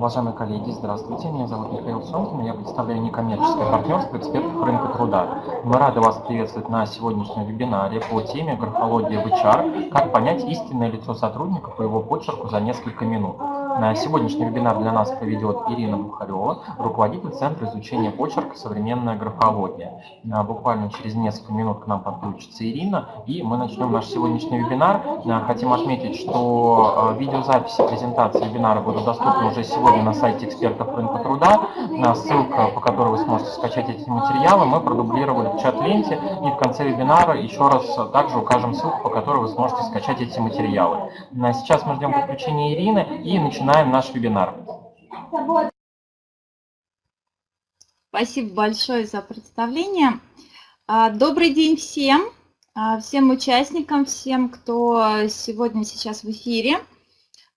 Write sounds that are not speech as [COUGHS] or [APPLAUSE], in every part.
уважаемые коллеги, здравствуйте. Меня зовут Михаил Сонкин. Я представляю некоммерческое партнерство экспертов рынка труда. Мы рады вас приветствовать на сегодняшнем вебинаре по теме «Графология в HR. Как понять истинное лицо сотрудника по его почерку за несколько минут». На сегодняшний вебинар для нас проведет Ирина Бухарева, руководитель Центра изучения почерка «Современная графология». А, буквально через несколько минут к нам подключится Ирина, и мы начнем наш сегодняшний вебинар. А, хотим отметить, что видеозаписи презентации вебинара будут доступны уже сегодня на сайте экспертов рынка труда. Ссылка, по которой вы сможете скачать эти материалы, мы продублировали в чат-ленте. И в конце вебинара еще раз также укажем ссылку, по которой вы сможете скачать эти материалы. Сейчас мы ждем подключения Ирины и начинаем наш вебинар. Спасибо большое за представление. А, добрый день всем, а, всем участникам, всем, кто сегодня сейчас в эфире.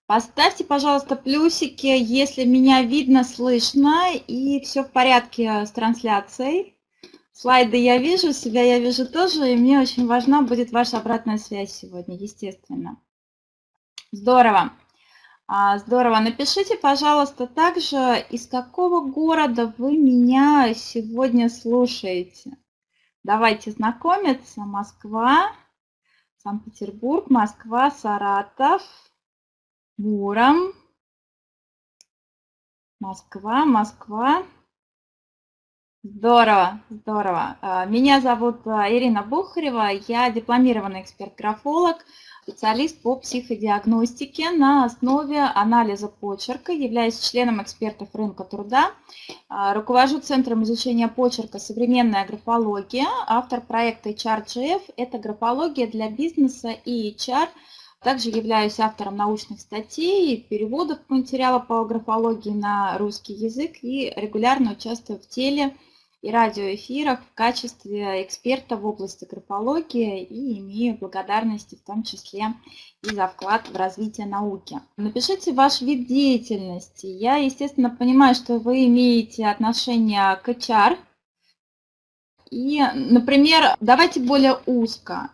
Поставьте, пожалуйста, плюсики, если меня видно, слышно и все в порядке с трансляцией. Слайды я вижу, себя я вижу тоже, и мне очень важна будет ваша обратная связь сегодня, естественно. Здорово. А, здорово. Напишите, пожалуйста, также, из какого города вы меня сегодня слушаете. Давайте знакомиться. Москва, Санкт-Петербург, Москва, Саратов, Муром. Москва, Москва. Здорово, здорово. А, меня зовут а, Ирина Бухарева, я дипломированный эксперт-графолог, специалист по психодиагностике. На основе анализа почерка, являюсь членом экспертов рынка труда, а, руковожу Центром изучения почерка «Современная графология», автор проекта HRGF – это графология для бизнеса и HR – также являюсь автором научных статей, переводов материала по графологии на русский язык и регулярно участвую в теле и радиоэфирах в качестве эксперта в области графологии и имею благодарности в том числе и за вклад в развитие науки. Напишите ваш вид деятельности. Я, естественно, понимаю, что вы имеете отношение к HR. И, например, давайте более узко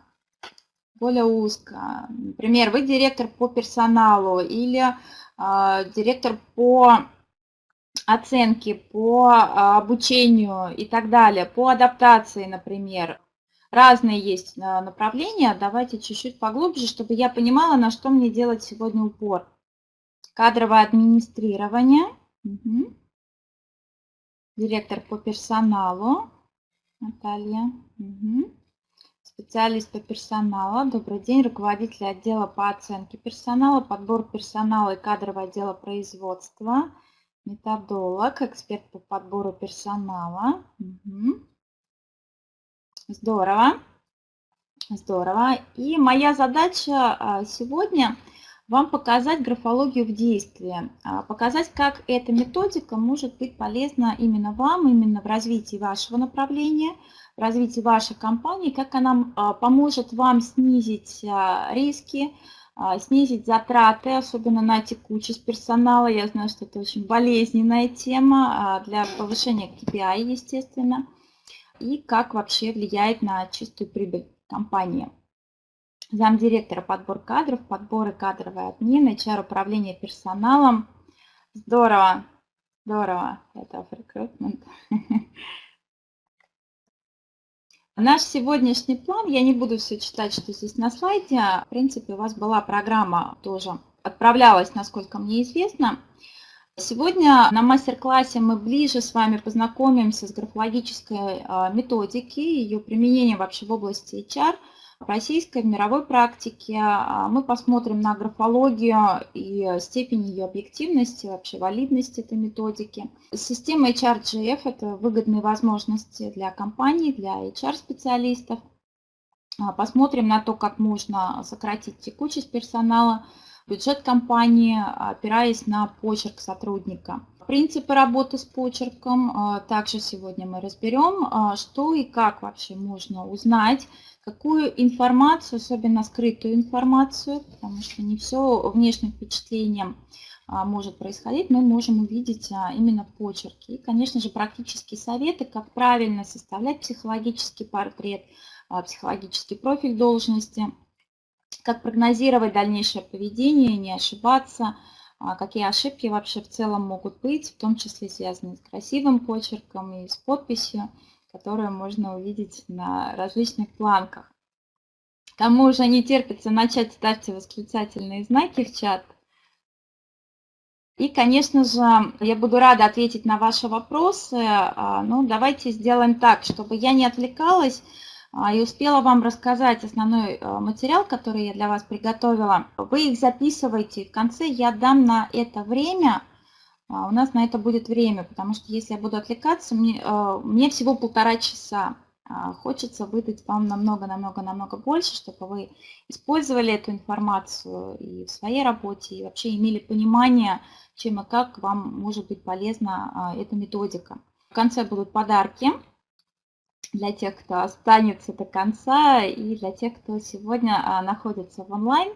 более узко. Например, вы директор по персоналу или э, директор по оценке, по э, обучению и так далее, по адаптации, например. Разные есть а, направления. Давайте чуть-чуть поглубже, чтобы я понимала, на что мне делать сегодня упор. Кадровое администрирование. Угу. Директор по персоналу. Наталья. Угу специалист по персоналу. Добрый день, руководитель отдела по оценке персонала, подбор персонала и кадрового отдела производства, методолог, эксперт по подбору персонала. Угу. Здорово, здорово. И моя задача а, сегодня вам показать графологию в действии, а, показать, как эта методика может быть полезна именно вам, именно в развитии вашего направления – развитии вашей компании, как она а, поможет вам снизить риски, снизить затраты, особенно на текучесть персонала. Я знаю, что это очень болезненная тема для повышения KPI, естественно, и как вообще влияет на чистую прибыль компании. Замдиректора подбор кадров, подборы кадровой отмены, HR управление персоналом. Здорово, здорово, это recruitment. [LAUGHS] Наш сегодняшний план, я не буду все читать, что здесь на слайде, в принципе, у вас была программа тоже, отправлялась, насколько мне известно. Сегодня на мастер-классе мы ближе с вами познакомимся с графологической а, методикой, ее применением вообще в области HR – российской, в мировой практике а, мы посмотрим на графологию и степень ее объективности, вообще валидности этой методики. Система HRGF – это выгодные возможности для компаний, для HR-специалистов. А, посмотрим на то, как можно сократить текучесть персонала, бюджет компании, опираясь на почерк сотрудника – Принципы работы с почерком а, также сегодня мы разберем, что и как вообще можно узнать, какую информацию, особенно скрытую информацию, потому что не все внешним впечатлением а, может происходить, мы можем увидеть именно почерки. И, конечно же, практические советы, как правильно составлять психологический портрет, психологический профиль должности, как прогнозировать дальнейшее поведение, не ошибаться – а какие ошибки вообще в целом могут быть, в том числе связанные с красивым почерком и с подписью, которую можно увидеть на различных планках. Кому уже не терпится начать, ставьте восклицательные знаки в чат. И, конечно же, я буду рада ответить на ваши вопросы. А, ну, давайте сделаем так, чтобы я не отвлекалась, а, и успела вам рассказать основной а, материал, который я для вас приготовила. Вы их записывайте. В конце я дам на это время. А, у нас на это будет время, потому что если я буду отвлекаться, мне, мне всего полтора часа. Хочется выдать вам намного-намного-намного больше, чтобы вы использовали эту информацию и в своей работе, и вообще имели понимание, чем и как вам может быть полезна эта методика. В конце будут подарки для тех, кто останется до конца и для тех, кто сегодня а, находится в онлайн.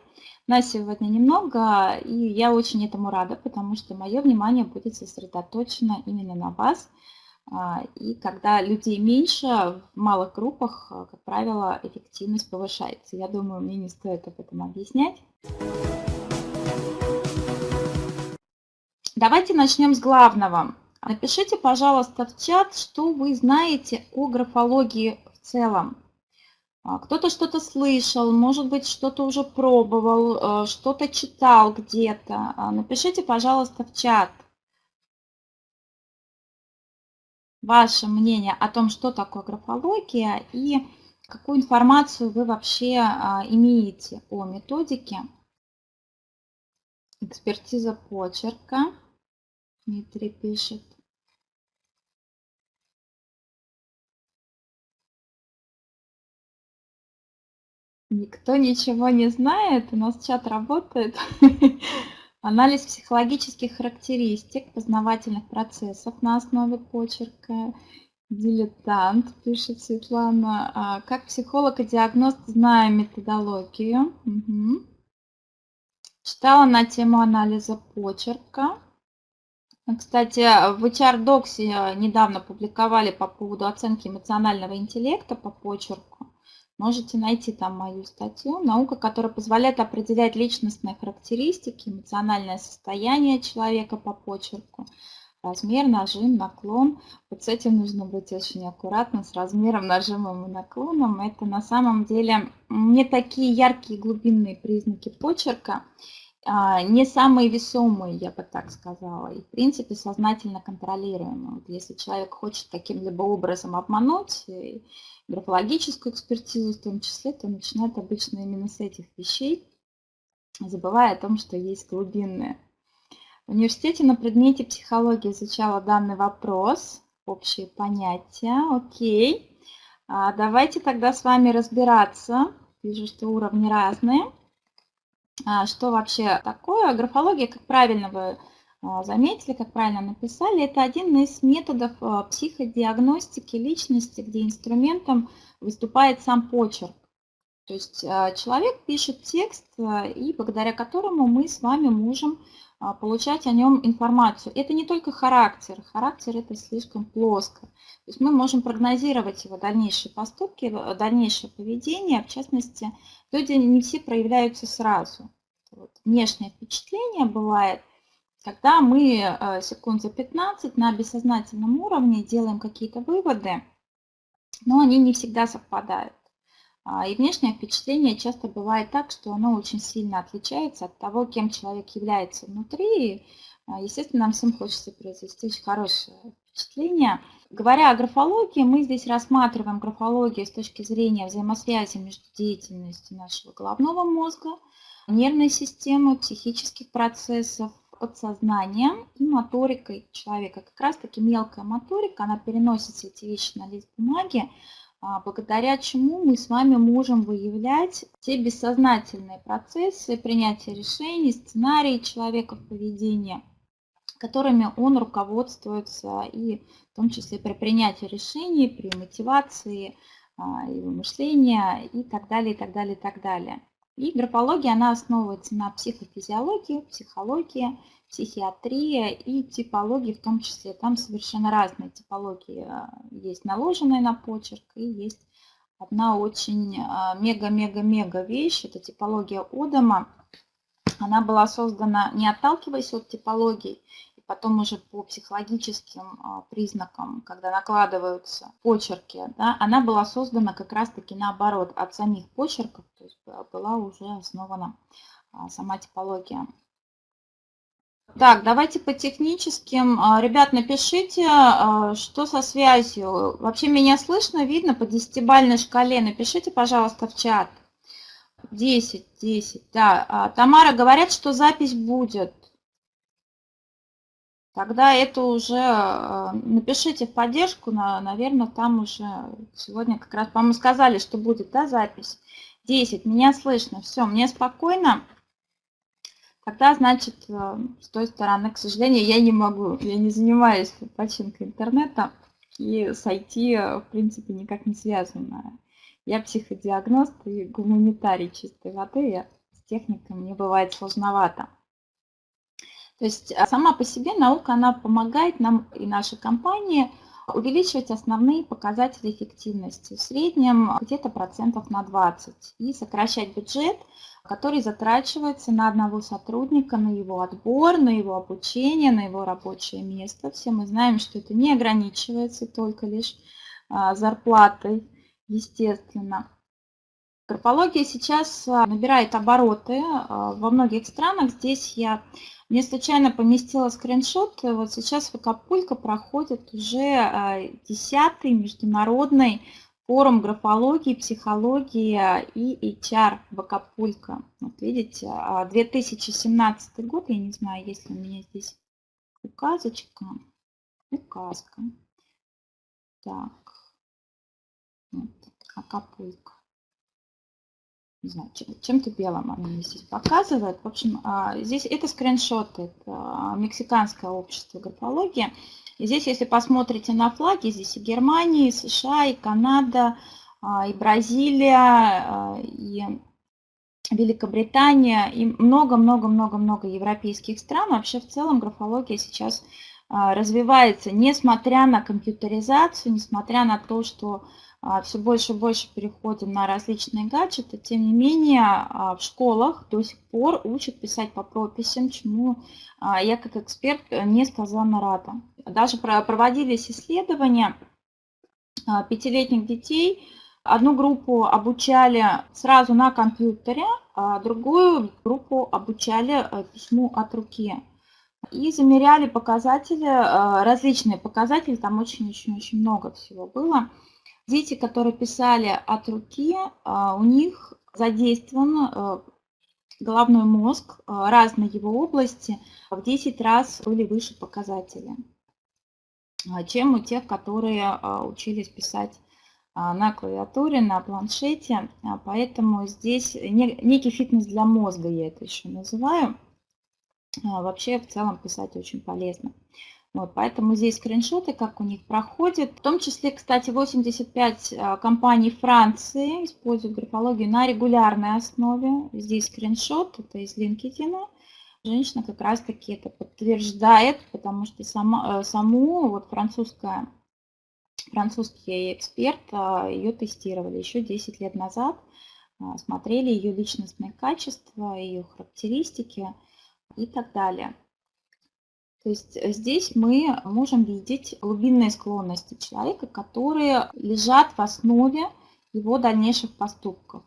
Нас сегодня немного, и я очень этому рада, потому что мое внимание будет сосредоточено именно на вас. А, и когда людей меньше, в малых группах, а, как правило, эффективность повышается. Я думаю, мне не стоит об этом объяснять. Давайте начнем с главного. Напишите, пожалуйста, в чат, что вы знаете о графологии в целом. А, кто-то что-то слышал, может быть, что-то уже пробовал, э, что-то читал где-то. А, напишите, пожалуйста, в чат ваше мнение о том, что такое графология и какую информацию вы вообще а, имеете о методике. Экспертиза почерка. Дмитрий пишет. Никто ничего не знает, у нас чат работает. [LAUGHS] Анализ психологических характеристик познавательных процессов на основе почерка. Дилетант, пишет Светлана. А, как психолог и диагност знаю методологию. Угу. Читала на тему анализа почерка. Кстати, в HR Docs недавно публиковали по поводу оценки эмоционального интеллекта по почерку. Можете найти там мою статью. Наука, которая позволяет определять личностные характеристики, эмоциональное состояние человека по почерку, размер, нажим, наклон. Вот с этим нужно быть очень аккуратным, с размером, нажимом и наклоном. Это на самом деле не такие яркие глубинные признаки почерка, а, не самые весомые, я бы так сказала, и в принципе сознательно контролируемые. Вот если человек хочет каким-либо образом обмануть, графологическую экспертизу в том числе, то начинают обычно именно с этих вещей, забывая о том, что есть глубинные. В университете на предмете психологии изучала данный вопрос, общие понятия. Окей. А давайте тогда с вами разбираться. Вижу, что уровни разные. А что вообще такое? Графология, как правильно вы заметили, как правильно написали, это один из методов а, психодиагностики личности, где инструментом выступает сам почерк. То есть а, человек пишет текст, и благодаря которому мы с вами можем получать о нем информацию. Это не только характер. Характер это слишком плоско. То есть мы можем прогнозировать его дальнейшие поступки, дальнейшее поведение. В частности, люди не все проявляются сразу. Вот. Внешнее впечатление бывает – когда мы э, секунд за 15 на бессознательном уровне делаем какие-то выводы, но они не всегда совпадают. А, и внешнее впечатление часто бывает так, что оно очень сильно отличается от того, кем человек является внутри. А, естественно, нам всем хочется произвести очень хорошее впечатление. Говоря о графологии, мы здесь рассматриваем графологию с точки зрения взаимосвязи между деятельностью нашего головного мозга, нервной системы, психических процессов, подсознанием и моторикой человека. Как раз таки мелкая моторика, она переносит все эти вещи на лист бумаги, а, благодаря чему мы с вами можем выявлять те бессознательные процессы принятия решений, сценарии человека в поведении, которыми он руководствуется и в том числе при принятии решений, при мотивации, а, его мышления и так далее, и так далее, и так далее. И графология, она основывается на психофизиологии, психологии, психиатрии и типологии в том числе. Там совершенно разные типологии. А, есть наложенная на почерк и есть одна очень а, мега-мега-мега вещь. Это типология Одама. Она была создана не отталкиваясь от типологий, потом уже по психологическим а, признакам, когда накладываются почерки, да, она была создана как раз-таки наоборот, от самих почерков, то есть была уже основана а, сама типология. Так, давайте по техническим. А, ребят, напишите, что со связью. Вообще меня слышно, видно по десятибальной шкале. Напишите, пожалуйста, в чат. 10, 10, да. Тамара, говорят, что запись будет. Тогда это уже э, напишите в поддержку, наверное, там уже сегодня как раз, по-моему, сказали, что будет, да, запись. 10, меня слышно, все, мне спокойно. Тогда, значит, э, с той стороны, к сожалению, я не могу, я не занимаюсь починкой интернета, и с IT, в принципе, никак не связана. Я психодиагност и гуманитарий чистой воды, я с техникой мне бывает сложновато. То есть а, сама по себе наука, она помогает нам и нашей компании увеличивать основные показатели эффективности, в среднем где-то процентов на 20, и сокращать бюджет, который затрачивается на одного сотрудника, на его отбор, на его обучение, на его рабочее место. Все мы знаем, что это не ограничивается только лишь а, зарплатой, естественно. Графология сейчас а, набирает обороты во многих странах. Здесь я мне случайно поместила скриншот. Вот сейчас в Акапулько проходит уже 10-й а, международный форум графологии, психологии и HR в Акапулько. Вот видите, 2017 а, год, я не знаю, есть ли у меня здесь указочка, указка. Так, вот, Акапулько не знаю, чем-то белым она мне здесь показывает. В общем, а, здесь это скриншоты, это а, мексиканское общество графологии. И здесь, если посмотрите на флаги, здесь и Германия, и США, и Канада, а, и Бразилия, и Великобритания, и много-много-много-много европейских стран. Вообще, в целом, графология сейчас развивается, несмотря на компьютеризацию, несмотря на то, что все больше и больше переходим на различные гаджеты, тем не менее а, в школах до сих пор учат писать по прописям, чему а, я как эксперт несказанно рада. Даже проводились исследования пятилетних детей, Одну группу обучали сразу на компьютере, а другую группу обучали письму от руки. И замеряли показатели, различные показатели, там очень-очень-очень много всего было. Дети, которые писали от руки, а, у них задействован э, головной мозг, э, разные его области в 10 раз были выше показатели, а, чем у тех, которые а, учились писать на клавиатуре, на планшете. Поэтому здесь некий фитнес для мозга, я это еще называю. Вообще в целом писать очень полезно. Вот, поэтому здесь скриншоты, как у них проходит. В том числе, кстати, 85 а, компаний Франции используют графологию на регулярной основе. Здесь скриншот, это из LinkedIn. Женщина как раз-таки это подтверждает, потому что сама, э, саму вот французская, французский эксперт а, ее тестировали еще 10 лет назад. А, смотрели ее личностные качества, ее характеристики и так далее. То есть э, здесь мы можем видеть глубинные склонности человека, которые лежат в основе его дальнейших поступков.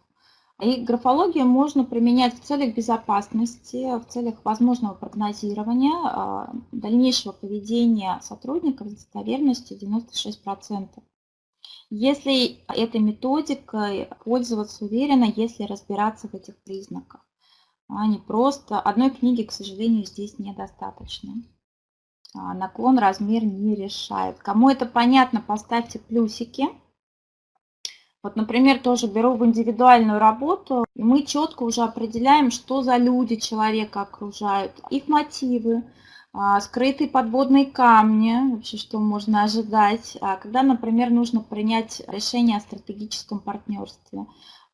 И графологию можно применять в целях безопасности, в целях возможного прогнозирования а, дальнейшего поведения сотрудников с достоверностью 96%. Если этой методикой пользоваться уверенно, если разбираться в этих признаках, а не просто одной книги, к сожалению, здесь недостаточно. А, наклон, размер не решает. Кому это понятно, поставьте плюсики. Вот, например, тоже беру в индивидуальную работу, и мы четко уже определяем, что за люди человека окружают, их мотивы, а, скрытые подводные камни, вообще что можно ожидать, а когда, например, нужно принять решение о стратегическом партнерстве.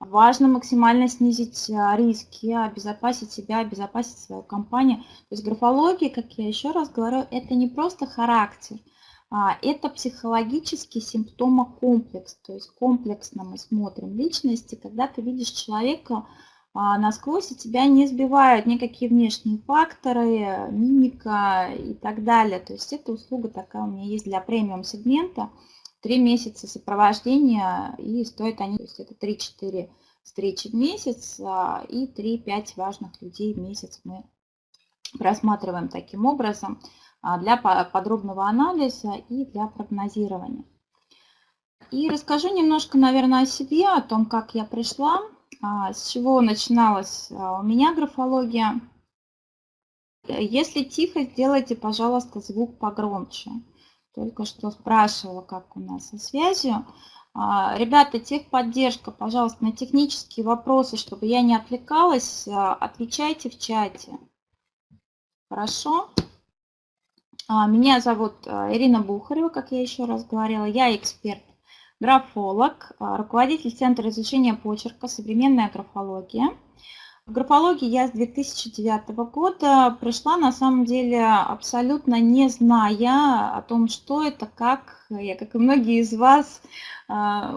Важно максимально снизить э, риски, обезопасить себя, обезопасить свою компанию. То есть графология, как я еще раз говорю, это не просто характер, а это психологический симптомокомплекс. То есть комплексно мы смотрим личности, когда ты видишь человека а, насквозь, и тебя не сбивают никакие внешние факторы, мимика и так далее. То есть эта услуга такая у меня есть для премиум-сегмента – Три месяца сопровождения, и стоят они, то есть это 3-4 встречи в месяц, а, и 3-5 важных людей в месяц мы просматриваем таким образом а, для подробного анализа и для прогнозирования. И расскажу немножко, наверное, о себе, о том, как я пришла, а, с чего начиналась у меня графология. Если тихо, сделайте, пожалуйста, звук погромче. Только что спрашивала, как у нас со связью. А, ребята, техподдержка, пожалуйста, на технические вопросы, чтобы я не отвлекалась, отвечайте в чате. Хорошо? Меня зовут Ирина Бухарева, как я еще раз говорила. Я эксперт графолог, а, руководитель Центра изучения почерка «Современная графология». В я с 2009 года пришла, на самом деле, абсолютно не зная о том, что это, как я, как и многие из вас, а,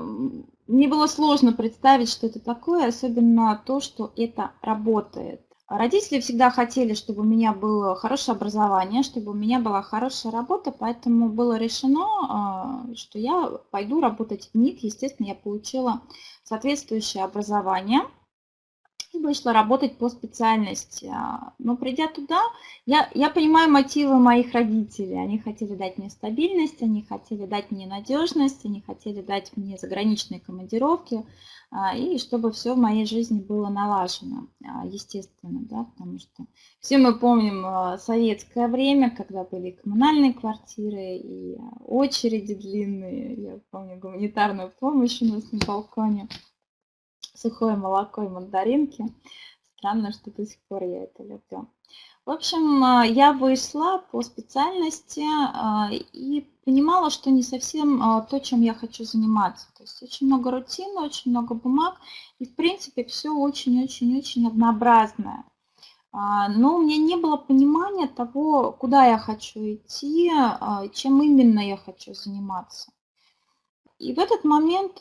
мне было сложно представить, что это такое, особенно то, что это работает. Родители всегда хотели, чтобы у меня было хорошее образование, чтобы у меня была хорошая работа, поэтому было решено, а, что я пойду работать в НИТ. Естественно, я получила соответствующее образование вышла работать по специальности. А, но придя туда, я, я понимаю мотивы моих родителей. Они хотели дать мне стабильность, они хотели дать мне надежность, они хотели дать мне заграничные командировки, а, и чтобы все в моей жизни было налажено, а, естественно, да, потому что все мы помним советское время, когда были коммунальные квартиры и очереди длинные, я помню гуманитарную помощь у нас на балконе, сухое молоко и мандаринки. Странно, что до сих пор я это люблю. В общем, я вышла по специальности и понимала, что не совсем а, то, чем я хочу заниматься. То есть очень много рутины, очень много бумаг, и в принципе все очень-очень-очень однообразное. А, но у меня не было понимания того, куда я хочу идти, чем именно я хочу заниматься. И в этот момент,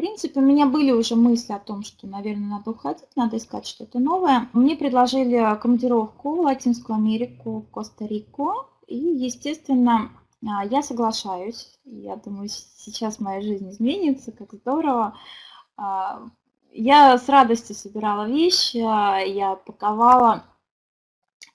в принципе, у меня были уже мысли о том, что, наверное, надо уходить, надо искать что-то новое. Мне предложили командировку в Латинскую Америку, в Коста-Рику. И, естественно, а, я соглашаюсь. Я думаю, сейчас моя жизнь изменится, как здорово. А, я с радостью собирала вещи, я паковала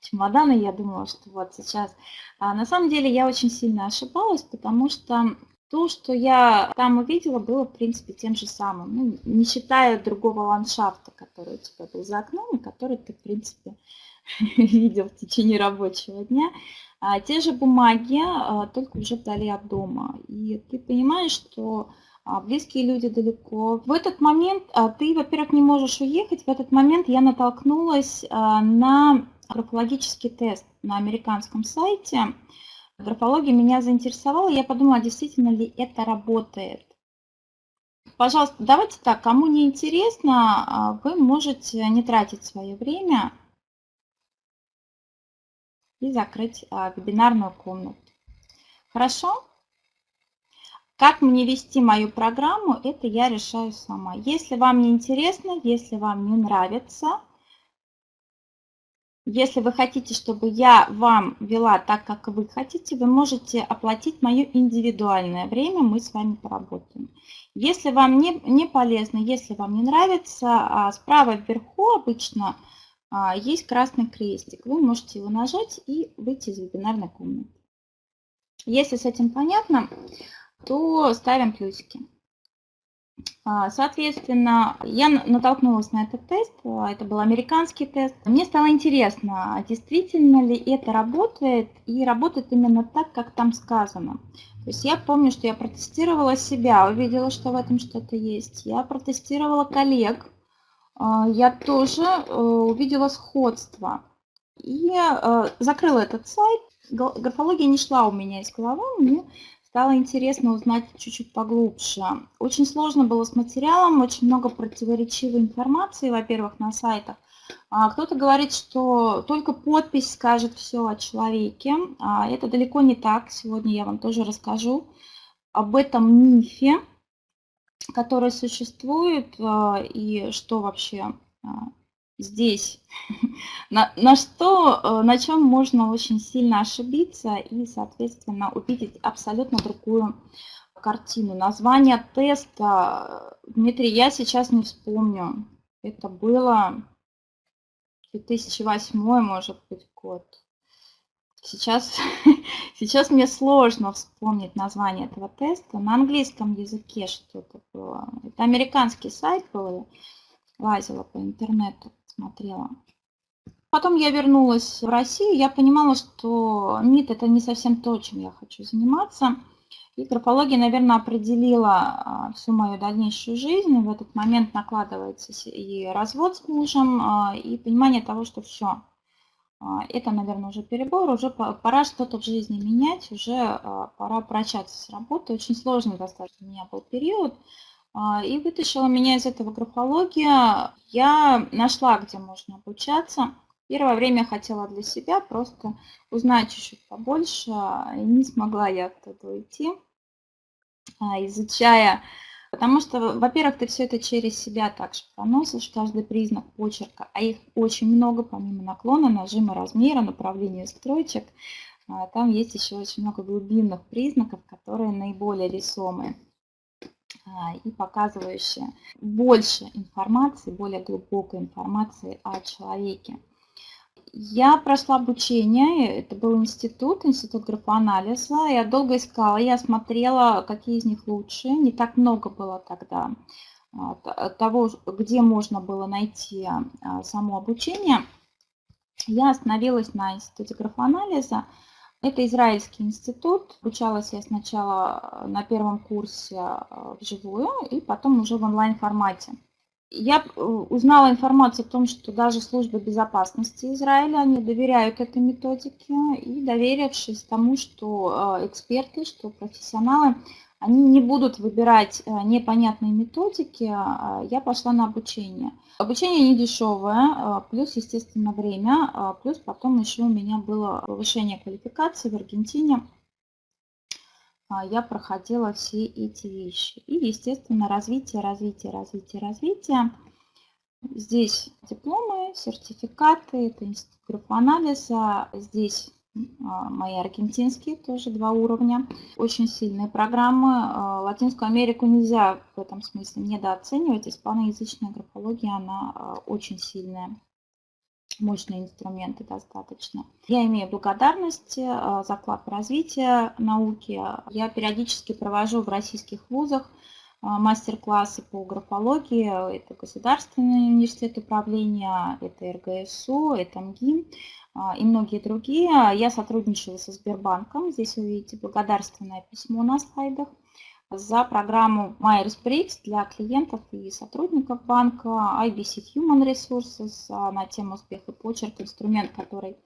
чемоданы, я думала, что вот сейчас... А на самом деле я очень сильно ошибалась, потому что то, что я там увидела, было, в принципе, тем же самым. Ну, не считая другого ландшафта, который у тебя был за окном, и который ты, в принципе, [LAUGHS] видел в течение рабочего дня. А те же бумаги, а, только уже вдали от дома. И ты понимаешь, что а, близкие люди далеко. В этот момент а, ты, во-первых, не можешь уехать. В этот момент я натолкнулась на графологический тест на американском сайте. Графология меня заинтересовала. Я подумала, действительно ли это работает. Пожалуйста, давайте так, кому не интересно, вы можете не тратить свое время и закрыть а, вебинарную комнату. Хорошо? Как мне вести мою программу, это я решаю сама. Если вам не интересно, если вам не нравится, если вы хотите, чтобы я вам вела так, как вы хотите, вы можете оплатить мое индивидуальное время, мы с вами поработаем. Если вам не, не полезно, если вам не нравится, а справа вверху обычно а, есть красный крестик. Вы можете его нажать и выйти из вебинарной комнаты. Если с этим понятно, то ставим плюсики. А, соответственно, я натолкнулась на этот тест, а, это был американский тест. Мне стало интересно, действительно ли это работает, и работает именно так, как там сказано. То есть я помню, что я протестировала себя, увидела, что в этом что-то есть. Я протестировала коллег, а, я тоже э, увидела сходство. И э, закрыла этот сайт. Графология не шла у меня из головы, мне стало интересно узнать чуть-чуть поглубже. Очень сложно было с материалом, очень много противоречивой информации, во-первых, на сайтах. А кто-то говорит, что только подпись скажет все о человеке. А это далеко не так. Сегодня я вам тоже расскажу об этом мифе, который существует а, и что вообще здесь, [LAUGHS] на, на что, э, на чем можно очень сильно ошибиться и, соответственно, увидеть абсолютно другую картину. Название теста, Дмитрий, я сейчас не вспомню. Это было 2008, может быть, год. Сейчас, [LAUGHS] сейчас мне сложно вспомнить название этого теста. На английском языке что-то было. Это американский сайт был, лазила по интернету, смотрела. Потом я вернулась в Россию, я понимала, что МИД это не совсем то, чем я хочу заниматься. И графология, наверное, определила а, всю мою дальнейшую жизнь. В этот момент накладывается и развод с мужем, а, и понимание того, что все, а, это, наверное, уже перебор, уже пора что-то в жизни менять, уже пора прощаться с работы. Очень сложный достаточно у меня был период. И вытащила меня из этого графология. Я нашла, где можно обучаться. Первое время хотела для себя просто узнать чуть-чуть побольше. Не смогла я оттуда уйти. А, изучая, потому что, во-первых, ты все это через себя также проносишь, каждый признак почерка, а их очень много, помимо наклона, нажима, размера, направления строчек, а, там есть еще очень много глубинных признаков, которые наиболее весомые а, и показывающие больше информации, более глубокой информации о человеке. Я прошла обучение, это был институт, институт графоанализа. Я долго искала, я смотрела, какие из них лучше. Не так много было тогда а, того, где можно было найти а, само обучение. Я остановилась на институте графоанализа. Это израильский институт. Обучалась я сначала на первом курсе а, вживую и потом уже в онлайн-формате. Я э, узнала информацию о том, что даже службы безопасности Израиля, они доверяют этой методике и доверившись тому, что э, эксперты, что профессионалы, они не будут выбирать э, непонятные методики, а, я пошла на обучение. Обучение не дешевое, плюс, естественно, время, плюс потом еще у меня было повышение квалификации в Аргентине – а, я проходила все эти вещи. И, естественно, развитие, развитие, развитие, развитие. Здесь дипломы, сертификаты, это институт группы анализа. Здесь а, мои аргентинские, тоже два уровня. Очень сильные программы. А, Латинскую Америку нельзя в этом смысле недооценивать. Испаноязычная графология, она очень сильная мощные инструменты достаточно. Я имею благодарность за вклад в развитие науки. Я периодически провожу в российских вузах мастер-классы по графологии. Это Государственный университет управления, это РГСУ, это МГИМ и многие другие. Я сотрудничала со Сбербанком. Здесь вы видите благодарственное письмо на слайдах за программу Myers-Briggs для клиентов и сотрудников банка, IBC Human Resources а, на тему успех и почерк, инструмент, который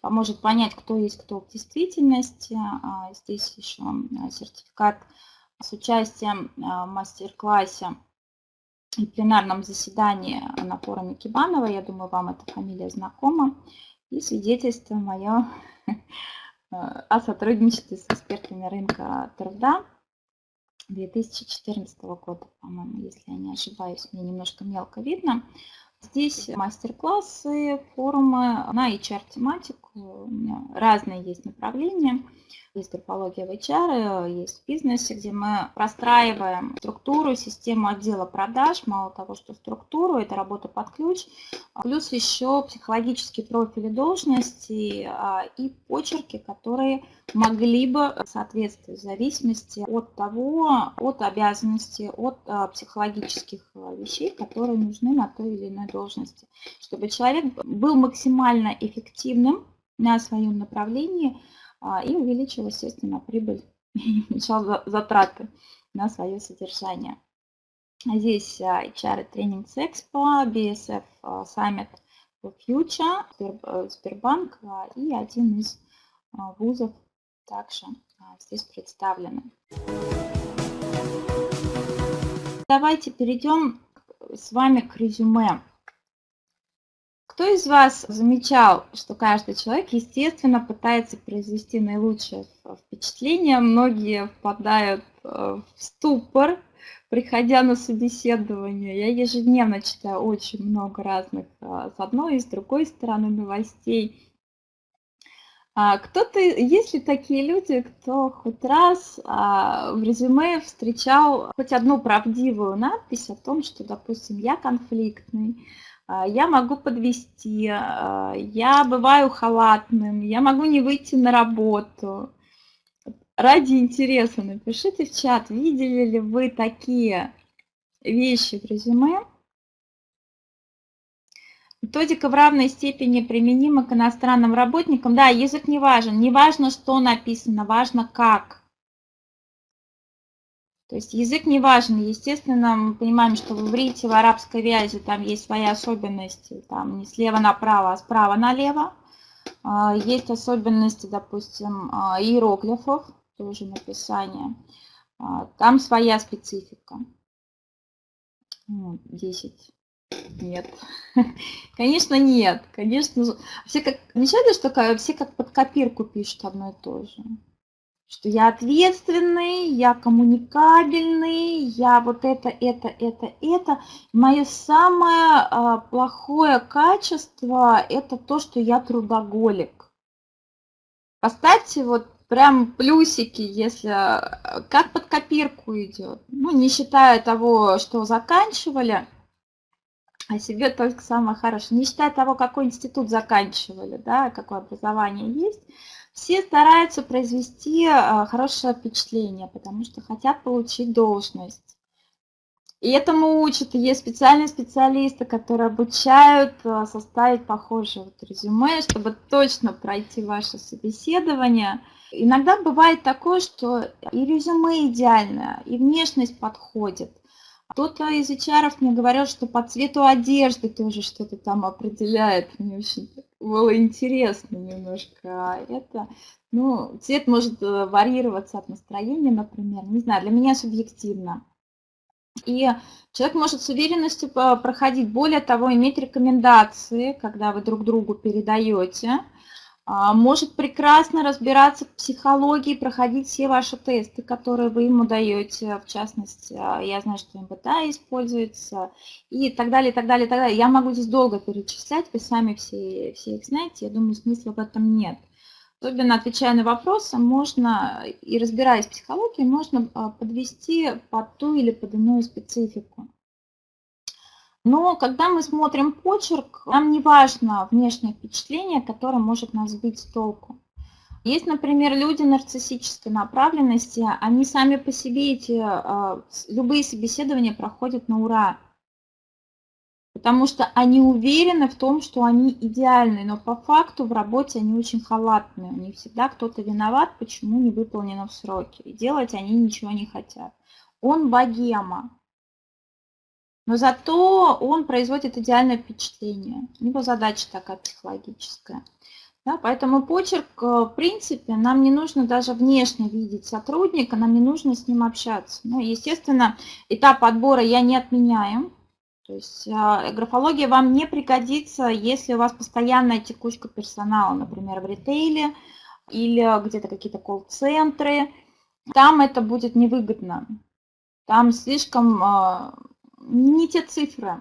поможет понять, кто есть кто в действительности. А, здесь еще а, сертификат с участием в мастер-классе и пленарном заседании на форуме Кибанова. Я думаю, вам эта фамилия знакома. И свидетельство мое [LAUGHS] о сотрудничестве с экспертами рынка труда 2014 года, по-моему, если я не ошибаюсь, мне немножко мелко видно. Здесь мастер-классы, форумы на HR-тематику. Разные есть направления. Есть графология в HR, есть в бизнесе, где мы простраиваем структуру, систему отдела продаж. Мало того, что структуру, это работа под ключ. Плюс еще психологические профили должности а, и почерки, которые могли бы соответствовать в зависимости от того, от обязанностей, от а, психологических а, вещей, которые нужны на той или иной должности. Чтобы человек был максимально эффективным на своем направлении а, и увеличил, естественно, прибыль [LAUGHS] и уменьшал затраты на свое содержание. Здесь HR Trainings Expo, BSF Summit Future, Сбербанк и один из вузов также здесь представлены. Давайте перейдем с вами к резюме. Кто из вас замечал, что каждый человек, естественно, пытается произвести наилучшее впечатление? Многие впадают э, в ступор, приходя на собеседование. Я ежедневно читаю очень много разных э, с одной и с другой стороны новостей. А кто-то, есть ли такие люди, кто хоть раз а, в резюме встречал хоть одну правдивую надпись о том, что, допустим, я конфликтный, я могу подвести, я бываю халатным, я могу не выйти на работу. Ради интереса напишите в чат, видели ли вы такие вещи в резюме, Методика в равной степени применима к иностранным работникам. Да, язык не важен. Не важно, что написано, важно как. То есть язык не важен. Естественно, мы понимаем, что в иврите, в арабской вязи там есть свои особенности. Там не слева направо, а справа налево. А, есть особенности, допустим, а, иероглифов, тоже написание. А, там своя специфика. 10 нет. [LAUGHS] Конечно, нет. Конечно, все как... Замечали, что все как под копирку пишут одно и то же? Что я ответственный, я коммуникабельный, я вот это, это, это, это. Мое самое а, плохое качество – это то, что я трудоголик. Поставьте вот прям плюсики, если как под копирку идет. Ну, не считая того, что заканчивали – о себе только самое хорошее. Не считая того, какой институт заканчивали, да, какое образование есть, все стараются произвести а, хорошее впечатление, потому что хотят получить должность. И этому учат, есть специальные специалисты, которые обучают а, составить похожее вот резюме, чтобы точно пройти ваше собеседование. Иногда бывает такое, что и резюме идеальное, и внешность подходит – кто-то из HR мне говорил, что по цвету одежды тоже что-то там определяет. Мне очень было интересно немножко это. Ну, цвет может э, варьироваться от настроения, например. Не знаю, для меня субъективно. И человек может с уверенностью проходить. Более того, иметь рекомендации, когда вы друг другу передаете. А, может прекрасно разбираться в психологии, проходить все ваши тесты, которые вы ему даете, в частности, а, я знаю, что МБТА используется, и так далее, и так далее, и так далее. Я могу здесь долго перечислять, вы сами все, все их знаете, я думаю, смысла в этом нет. Особенно отвечая на вопросы, можно, и разбираясь в психологии, можно а, подвести под ту или под иную специфику. Но когда мы смотрим почерк, нам не важно внешнее впечатление, которое может нас сбить с толку. Есть, например, люди нарциссической направленности, они сами по себе эти а, любые собеседования проходят на ура. Потому что они уверены в том, что они идеальны, но по факту в работе они очень халатные. У них всегда кто-то виноват, почему не выполнено в сроки. И делать они ничего не хотят. Он богема но зато он производит идеальное впечатление. У него задача такая психологическая. Да, поэтому почерк, э, в принципе, нам не нужно даже внешне видеть сотрудника, нам не нужно с ним общаться. Ну, естественно, этап отбора я не отменяю. То есть э, графология вам не пригодится, если у вас постоянная текучка персонала, например, в ритейле или где-то какие-то колл-центры. Там это будет невыгодно. Там слишком э, не те цифры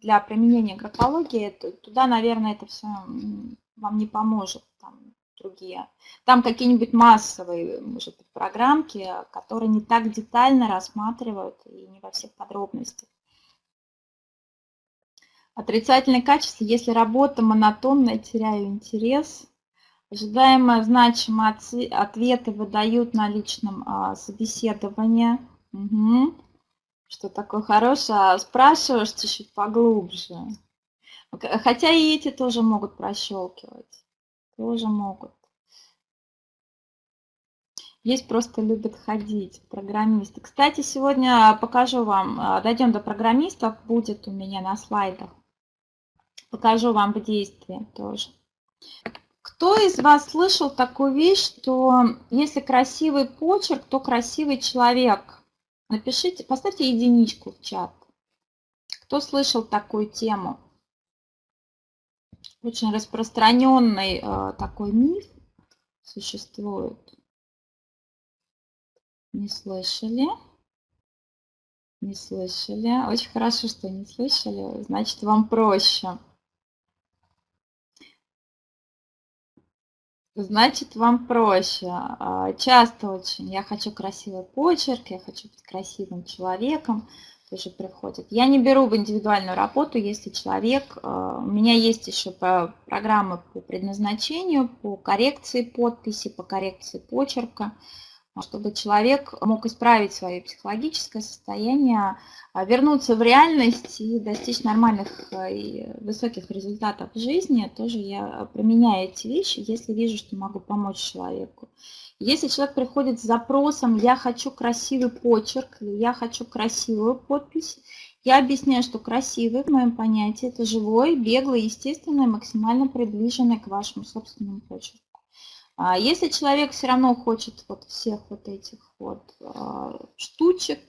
для применения графологии, туда, наверное, это все вам не поможет. Там другие. Там какие-нибудь массовые, может быть, программки, которые не так детально рассматривают и не во всех подробностях. Отрицательное качество, если работа монотонная, теряю интерес. Ожидаемые значимые ответы выдают на личном а, собеседовании. Угу что такое хорошее, а спрашиваешь чуть-чуть поглубже. Хотя и эти тоже могут прощелкивать. Тоже могут. Есть просто любят ходить, программисты. Кстати, сегодня покажу вам, а, дойдем до программистов, будет у меня на слайдах. Покажу вам в действии тоже. Кто из вас слышал такую вещь, что если красивый почерк, то красивый человек? Напишите, поставьте единичку в чат. Кто слышал такую тему? Очень распространенный э, такой миф существует. Не слышали? Не слышали. Очень хорошо, что не слышали. Значит, вам проще. Значит, вам проще. А, часто очень я хочу красивый почерк, я хочу быть красивым человеком, тоже приходит. Я не беру в индивидуальную работу, если человек... А, у меня есть еще программы по предназначению, по коррекции подписи, по коррекции почерка чтобы человек мог исправить свое психологическое состояние, а, вернуться в реальность и достичь нормальных а, и высоких результатов в жизни, тоже я применяю эти вещи, если вижу, что могу помочь человеку. Если человек приходит с запросом «я хочу красивый почерк» «я хочу красивую подпись», я объясняю, что красивый в моем понятии это живой, беглый, естественный, максимально приближенный к вашему собственному почерку. А если человек все равно хочет вот всех вот этих вот а, штучек,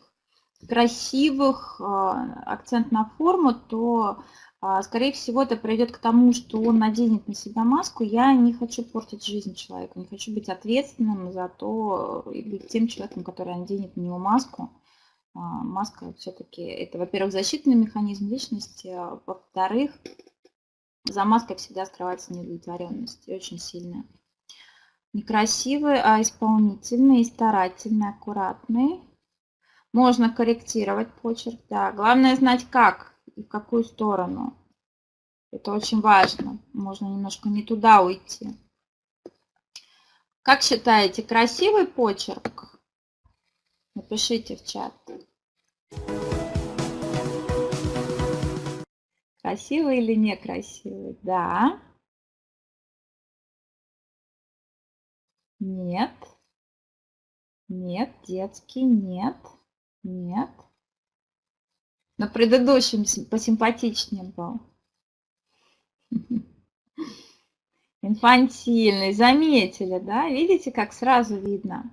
красивых, а, акцент на форму, то, скорее всего, это приведет к тому, что он наденет на себя маску. Я не хочу портить жизнь человека, не хочу быть ответственным за то, и быть тем человеком, который наденет на него маску. Маска все-таки это, во-первых, защитный механизм личности, а во-вторых, за маской всегда скрывается неудовлетворенность, и очень сильная. Некрасивый, а исполнительный и старательный, аккуратный. Можно корректировать почерк, да. Главное знать как и в какую сторону. Это очень важно. Можно немножко не туда уйти. Как считаете, красивый почерк? Напишите в чат. Красивый или некрасивый? Да. Нет. Нет, детский, нет, нет. На предыдущем посимпатичнее был. [LAUGHS] Инфантильный, заметили, да? Видите, как сразу видно?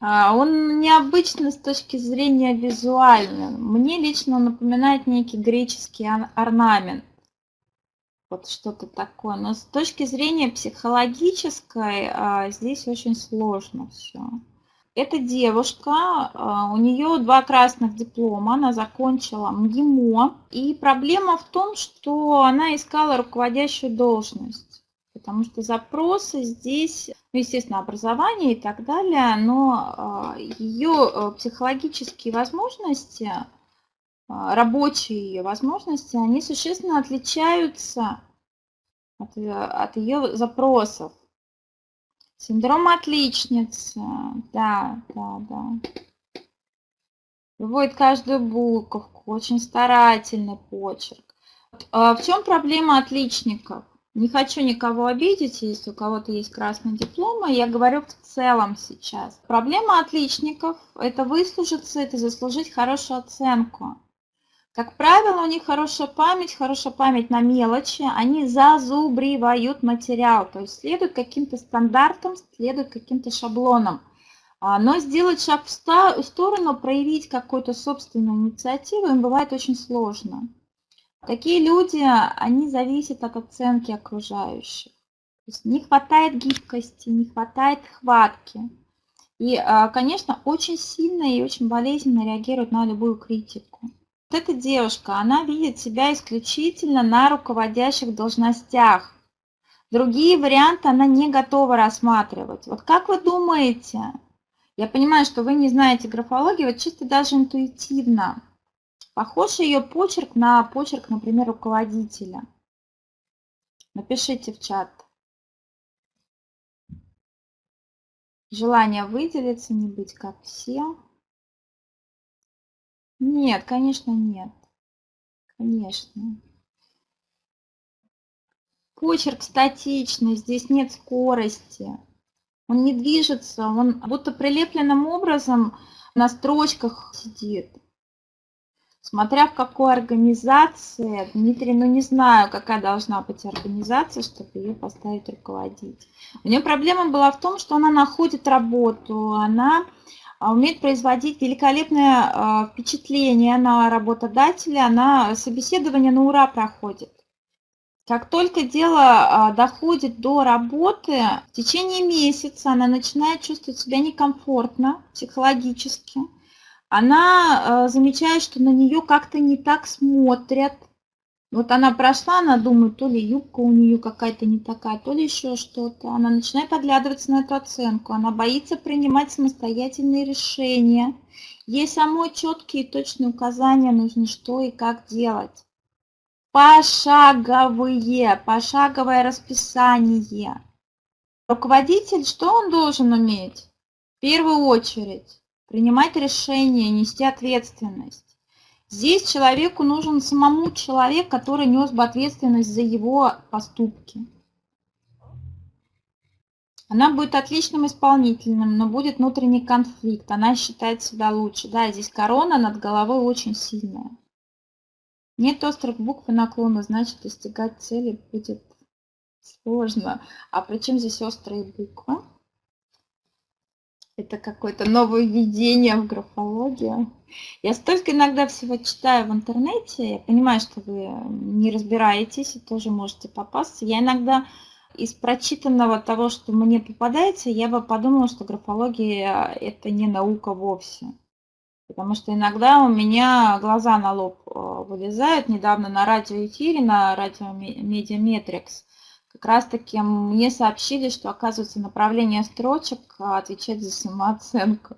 А, он необычный с точки зрения визуальной. Мне лично напоминает некий греческий орнамент вот что-то такое. Но с точки зрения психологической а, здесь очень сложно все. Эта девушка, а, у нее два красных диплома, она закончила МГИМО. И проблема в том, что она искала руководящую должность. Потому что запросы здесь, ну, естественно, образование и так далее, но а, ее психологические возможности рабочие ее возможности, они существенно отличаются от, э, от ее запросов. Синдром отличницы, да, да, да. Выводит каждую буковку, очень старательный почерк. А в чем проблема отличников? Не хочу никого обидеть, если у кого-то есть красный диплом, я говорю в целом сейчас. Проблема отличников – это выслужиться, это заслужить хорошую оценку. Как правило, у них хорошая память, хорошая память на мелочи, они зазубривают материал, то есть следуют каким-то стандартам, следуют каким-то шаблонам. А, но сделать шаг в сторону, проявить какую-то собственную инициативу им бывает очень сложно. Такие люди, они зависят от оценки окружающих. То есть не хватает гибкости, не хватает хватки. И, а, конечно, очень сильно и очень болезненно реагируют на любую критику. Вот эта девушка, она видит себя исключительно на руководящих должностях. Другие варианты она не готова рассматривать. Вот как вы думаете, я понимаю, что вы не знаете графологию, вот чисто даже интуитивно, похож ее почерк на почерк, например, руководителя? Напишите в чат. Желание выделиться, не быть как все. Нет, конечно, нет. Конечно. Почерк статичный, здесь нет скорости. Он не движется, он будто прилепленным образом на строчках сидит. Смотря в какой организации, Дмитрий, ну не знаю, какая должна быть организация, чтобы ее поставить руководить. У нее проблема была в том, что она находит работу, она умеет производить великолепное а, впечатление на работодателя, она собеседование на ура проходит. Как только дело а, доходит до работы, в течение месяца она начинает чувствовать себя некомфортно психологически, она замечает, что на нее как-то не так смотрят. Вот она прошла, она думает, то ли юбка у нее какая-то не такая, то ли еще что-то. Она начинает оглядываться на эту оценку, она боится принимать самостоятельные решения. Ей самой четкие и точные указания нужны, что и как делать. Пошаговые, пошаговое расписание. Руководитель, что он должен уметь? В первую очередь принимать решения, нести ответственность. Здесь человеку нужен самому человек, который нес бы ответственность за его поступки. Она будет отличным исполнительным, но будет внутренний конфликт. Она считает себя лучше. Да, здесь корона над головой очень сильная. Нет острых букв и наклона, значит достигать цели будет сложно. А причем здесь острые буквы? Это какое-то новое введение в графологию. Я столько иногда всего читаю в интернете, я понимаю, что вы не разбираетесь и тоже можете попасться. Я иногда из прочитанного того, что мне попадается, я бы подумала, что графология – это не наука вовсе. Потому что иногда у меня глаза на лоб э, вылезают. Недавно на радиоэфире, на радио Медиаметрикс, как раз таки мне сообщили, что оказывается направление строчек отвечать за самооценку.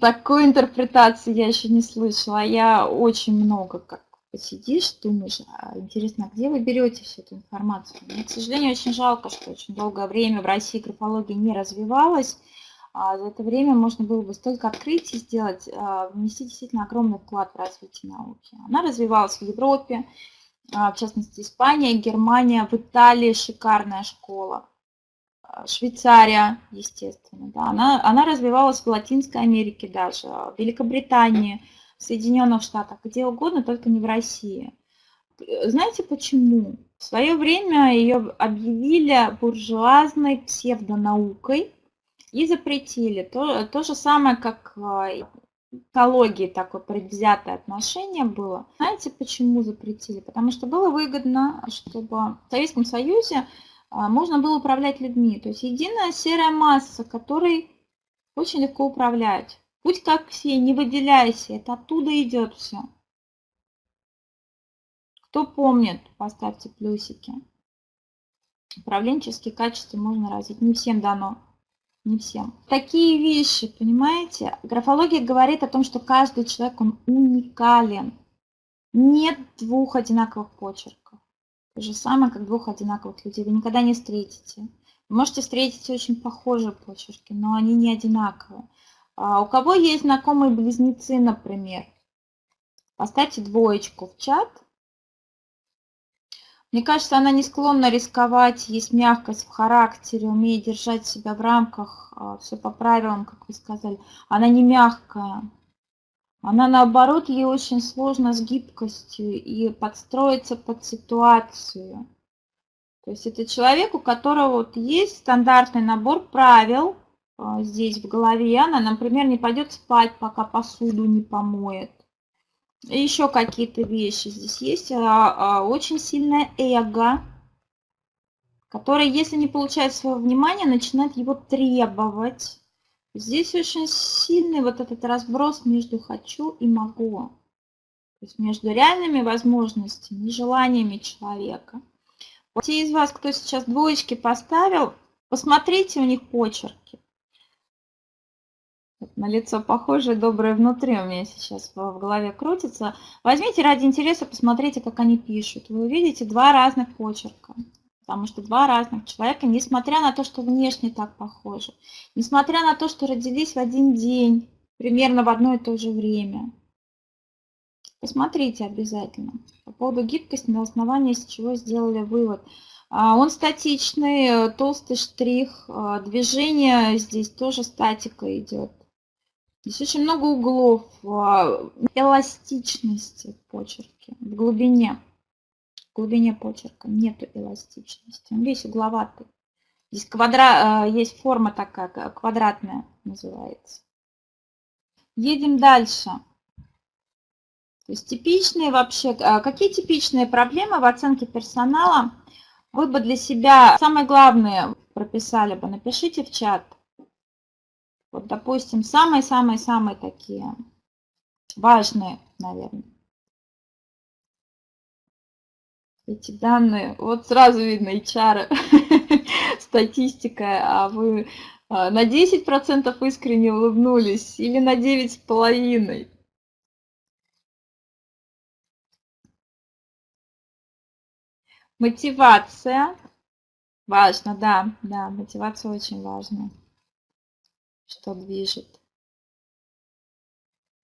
Такой интерпретации я еще не слышала. Я очень много как посидишь, думаешь, а интересно, а где вы берете всю эту информацию? Мне, к сожалению, очень жалко, что очень долгое время в России графология не развивалась. А за это время можно было бы столько открытий сделать, а, внести действительно огромный вклад в развитие науки. Она развивалась в Европе, а, в частности Испания, Германия, в Италии шикарная школа, Швейцария, естественно, да, она, она развивалась в Латинской Америке даже, в Великобритании, в Соединенных Штатах, где угодно, только не в России. Знаете почему? В свое время ее объявили буржуазной псевдонаукой и запретили. То, то же самое, как а, экологии такое предвзятое отношение было. Знаете, почему запретили? Потому что было выгодно, чтобы в Советском Союзе можно было управлять людьми. То есть единая серая масса, которой очень легко управлять. Будь как все, не выделяйся, это оттуда идет все. Кто помнит, поставьте плюсики. Управленческие качества можно развить, не всем дано не всем. Такие вещи, понимаете? Графология говорит о том, что каждый человек, он уникален. Нет двух одинаковых почерков. То же самое, как двух одинаковых людей. Вы никогда не встретите. Вы можете встретить очень похожие почерки, но они не одинаковые. А у кого есть знакомые близнецы, например, поставьте двоечку в чат – мне кажется, она не склонна рисковать, есть мягкость в характере, умеет держать себя в рамках, а, все по правилам, как вы сказали. Она не мягкая. Она, наоборот, ей очень сложно с гибкостью и подстроиться под ситуацию. То есть это человек, у которого вот есть стандартный набор правил а, здесь в голове. Она, например, не пойдет спать, пока посуду не помоет еще какие-то вещи здесь есть. А, а, очень сильное эго, которое, если не получает своего внимания, начинает его требовать. Здесь очень сильный вот этот разброс между «хочу» и «могу». То есть между реальными возможностями и желаниями человека. Вот те из вас, кто сейчас двоечки поставил, посмотрите у них почерки на лицо похожее, доброе внутри у меня сейчас в голове крутится. Возьмите ради интереса, посмотрите, как они пишут. Вы увидите два разных почерка. Потому что два разных человека, несмотря на то, что внешне так похожи, несмотря на то, что родились в один день, примерно в одно и то же время. Посмотрите обязательно. По поводу гибкости, на основании с чего сделали вывод. А, он статичный, толстый штрих, а, движение здесь тоже статика идет. Здесь очень много углов, а, эластичности в почерке, в глубине. Глубине почерка нету эластичности, он весь угловатый. Здесь квадра... А, есть форма такая, квадратная называется. Едем дальше. То есть типичные вообще, а, какие типичные проблемы в оценке персонала вы бы для себя, самое главное, прописали бы, напишите в чат. Вот, допустим, самые-самые-самые такие важные, наверное. Эти данные, вот сразу видно HR, [LAUGHS] статистика, а вы а, на 10% искренне улыбнулись или на 9,5%. Мотивация. Важно, да, да, мотивация очень важна. Что движет.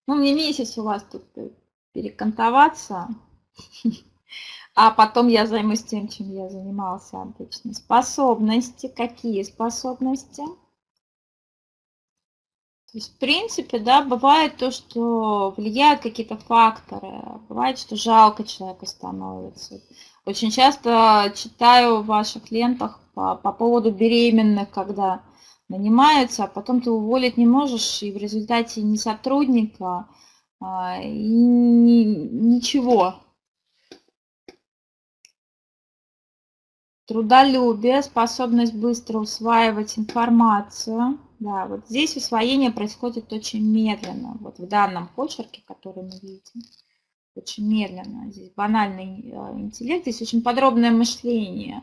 Ну, мне месяц у вас тут перекантоваться, [LAUGHS] а потом я займусь тем, чем я занимался обычно. Способности. Какие способности? То есть, в принципе, да, бывает то, что влияют какие-то факторы, бывает, что жалко человека становится. Очень часто читаю в ваших лентах по, по поводу беременных, когда нанимаются, а потом ты уволить не можешь, и в результате ни сотрудника, а, и ни, ничего. Трудолюбие, способность быстро усваивать информацию – да, вот здесь усвоение происходит очень медленно. Вот в данном почерке, который мы видим, очень медленно. Здесь банальный э, интеллект, здесь очень подробное мышление.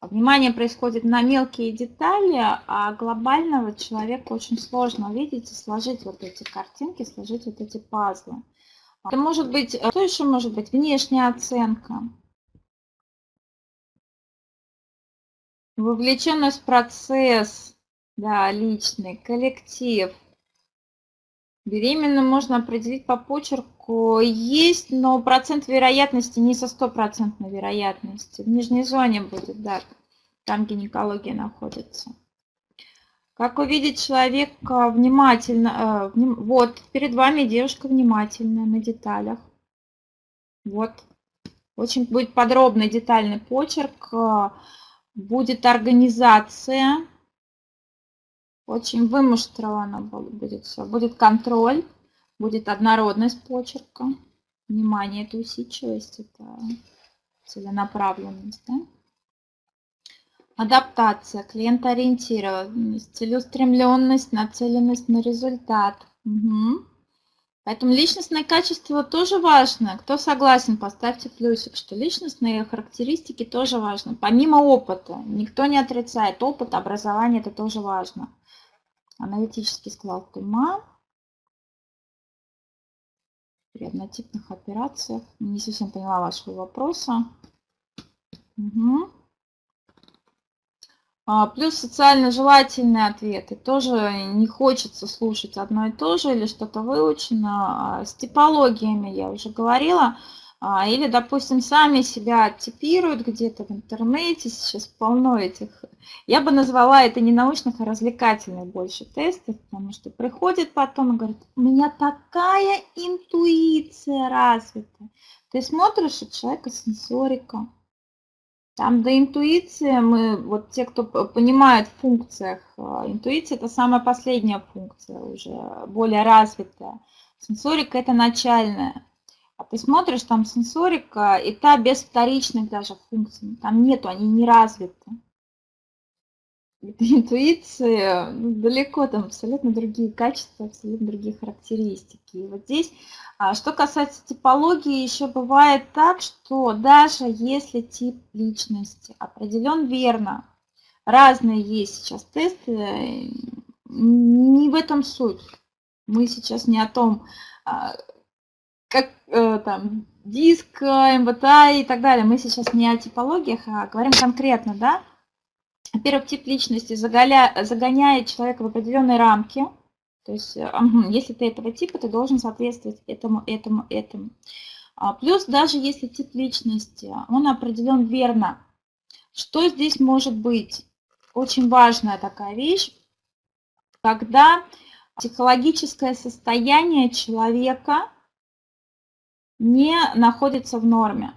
Внимание происходит на мелкие детали, а глобального человека очень сложно увидеть и сложить вот эти картинки, сложить вот эти пазлы. Это может быть, что еще может быть? Внешняя оценка. Вовлеченность в процесс, да, личный, коллектив. Беременную можно определить по почерку. Есть, но процент вероятности не со стопроцентной вероятностью. В нижней зоне будет, да, там гинекология находится. Как увидеть человека внимательно? Э, вот, перед вами девушка внимательная на деталях. Вот. Очень будет подробный, детальный почерк. Будет организация очень вымуштрованно будет все. Будет контроль, будет однородность почерка. Внимание, это усидчивость, это целенаправленность. Да? Адаптация, клиентоориентированность, целеустремленность, нацеленность на результат. Угу. Поэтому личностное качество тоже важно. Кто согласен, поставьте плюсик, что личностные характеристики тоже важны. Помимо опыта, никто не отрицает опыт, образование, это тоже важно аналитический склад ума при однотипных операциях. Не совсем поняла вашего вопроса. Угу. А, плюс социально желательные ответы. Тоже не хочется слушать одно и то же или что-то выучено. А, с типологиями я уже говорила. А, или, допустим, сами себя типируют где-то в интернете, сейчас полно этих. Я бы назвала это не научных, а развлекательных больше тестов, потому что приходит потом и говорит, у меня такая интуиция развита. Ты смотришь у человека сенсорика. Там до интуиции мы, вот те, кто понимает в функциях, а, интуиция это самая последняя функция уже, более развитая. Сенсорика это начальная. А ты смотришь, там сенсорика, и та без вторичных даже функций. Там нету, они не развиты. Это интуиция, ну, далеко там абсолютно другие качества, абсолютно другие характеристики. И вот здесь, а, что касается типологии, еще бывает так, что даже если тип личности определен верно, разные есть сейчас тесты, не в этом суть. Мы сейчас не о том, а, как э, там диск, МБТА и так далее. Мы сейчас не о типологиях, а говорим конкретно, да. Во-первых, тип личности заголя... загоняет человека в определенные рамки. То есть, э, если ты этого типа, ты должен соответствовать этому, этому, этому. А плюс даже если тип личности, он определен верно. Что здесь может быть? Очень важная такая вещь, когда психологическое состояние человека не находится в норме.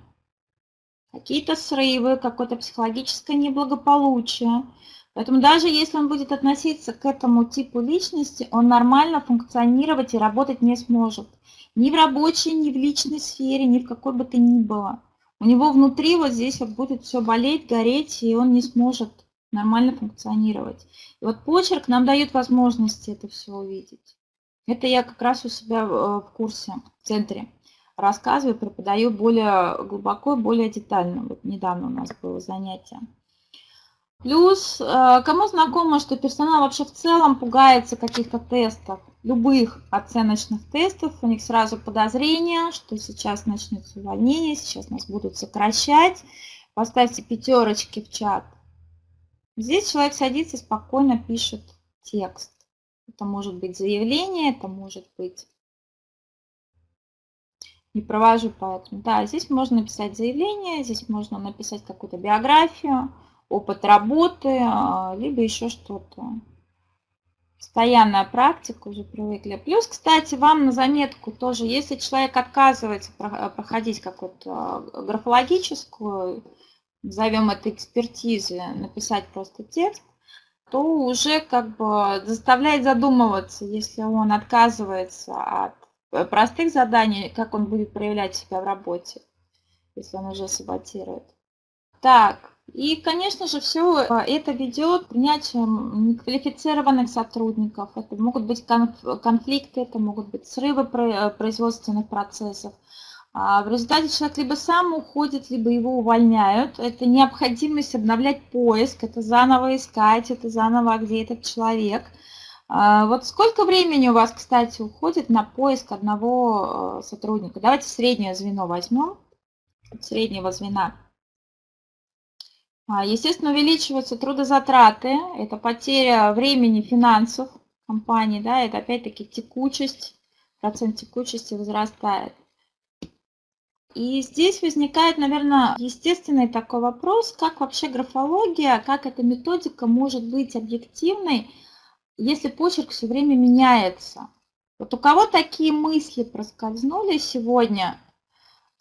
Какие-то срывы, какое-то психологическое неблагополучие. Поэтому даже если он будет относиться к этому типу личности, он нормально функционировать и работать не сможет. Ни в рабочей, ни в личной сфере, ни в какой бы то ни было. У него внутри вот здесь вот будет все болеть, гореть, и он не сможет нормально функционировать. И вот почерк нам дает возможности это все увидеть. Это я как раз у себя э, в курсе, в центре рассказываю, преподаю более глубоко, более детально. Вот недавно у нас было занятие. Плюс, э, кому знакомо, что персонал вообще в целом пугается каких-то тестов, любых оценочных тестов, у них сразу подозрение, что сейчас начнется увольнение, сейчас нас будут сокращать. Поставьте пятерочки в чат. Здесь человек садится спокойно пишет текст. Это может быть заявление, это может быть не провожу поэтому. Да, здесь можно написать заявление, здесь можно написать какую-то биографию, опыт работы, а, либо еще что-то. Постоянная практика, уже привыкли. Плюс, кстати, вам на заметку тоже, если человек отказывается проходить какую-то графологическую, назовем это экспертизы, написать просто текст, то уже как бы заставляет задумываться, если он отказывается от Э, простых заданий, как он будет проявлять себя в работе, если он уже саботирует. Так, и, конечно же, все э, это ведет к принятию неквалифицированных сотрудников. Это могут быть конфликты, это могут быть срывы э, производственных процессов. А в результате человек либо сам уходит, либо его увольняют. Это необходимость обновлять поиск, это заново искать, это заново, где этот человек – а, вот сколько времени у вас, кстати, уходит на поиск одного э, сотрудника? Давайте среднее звено возьмем, среднего звена. А, естественно, увеличиваются трудозатраты, это потеря времени, финансов компании, да, это опять-таки текучесть, процент текучести возрастает. И здесь возникает, наверное, естественный такой вопрос, как вообще графология, как эта методика может быть объективной, если почерк все время меняется. Вот у кого такие мысли проскользнули сегодня,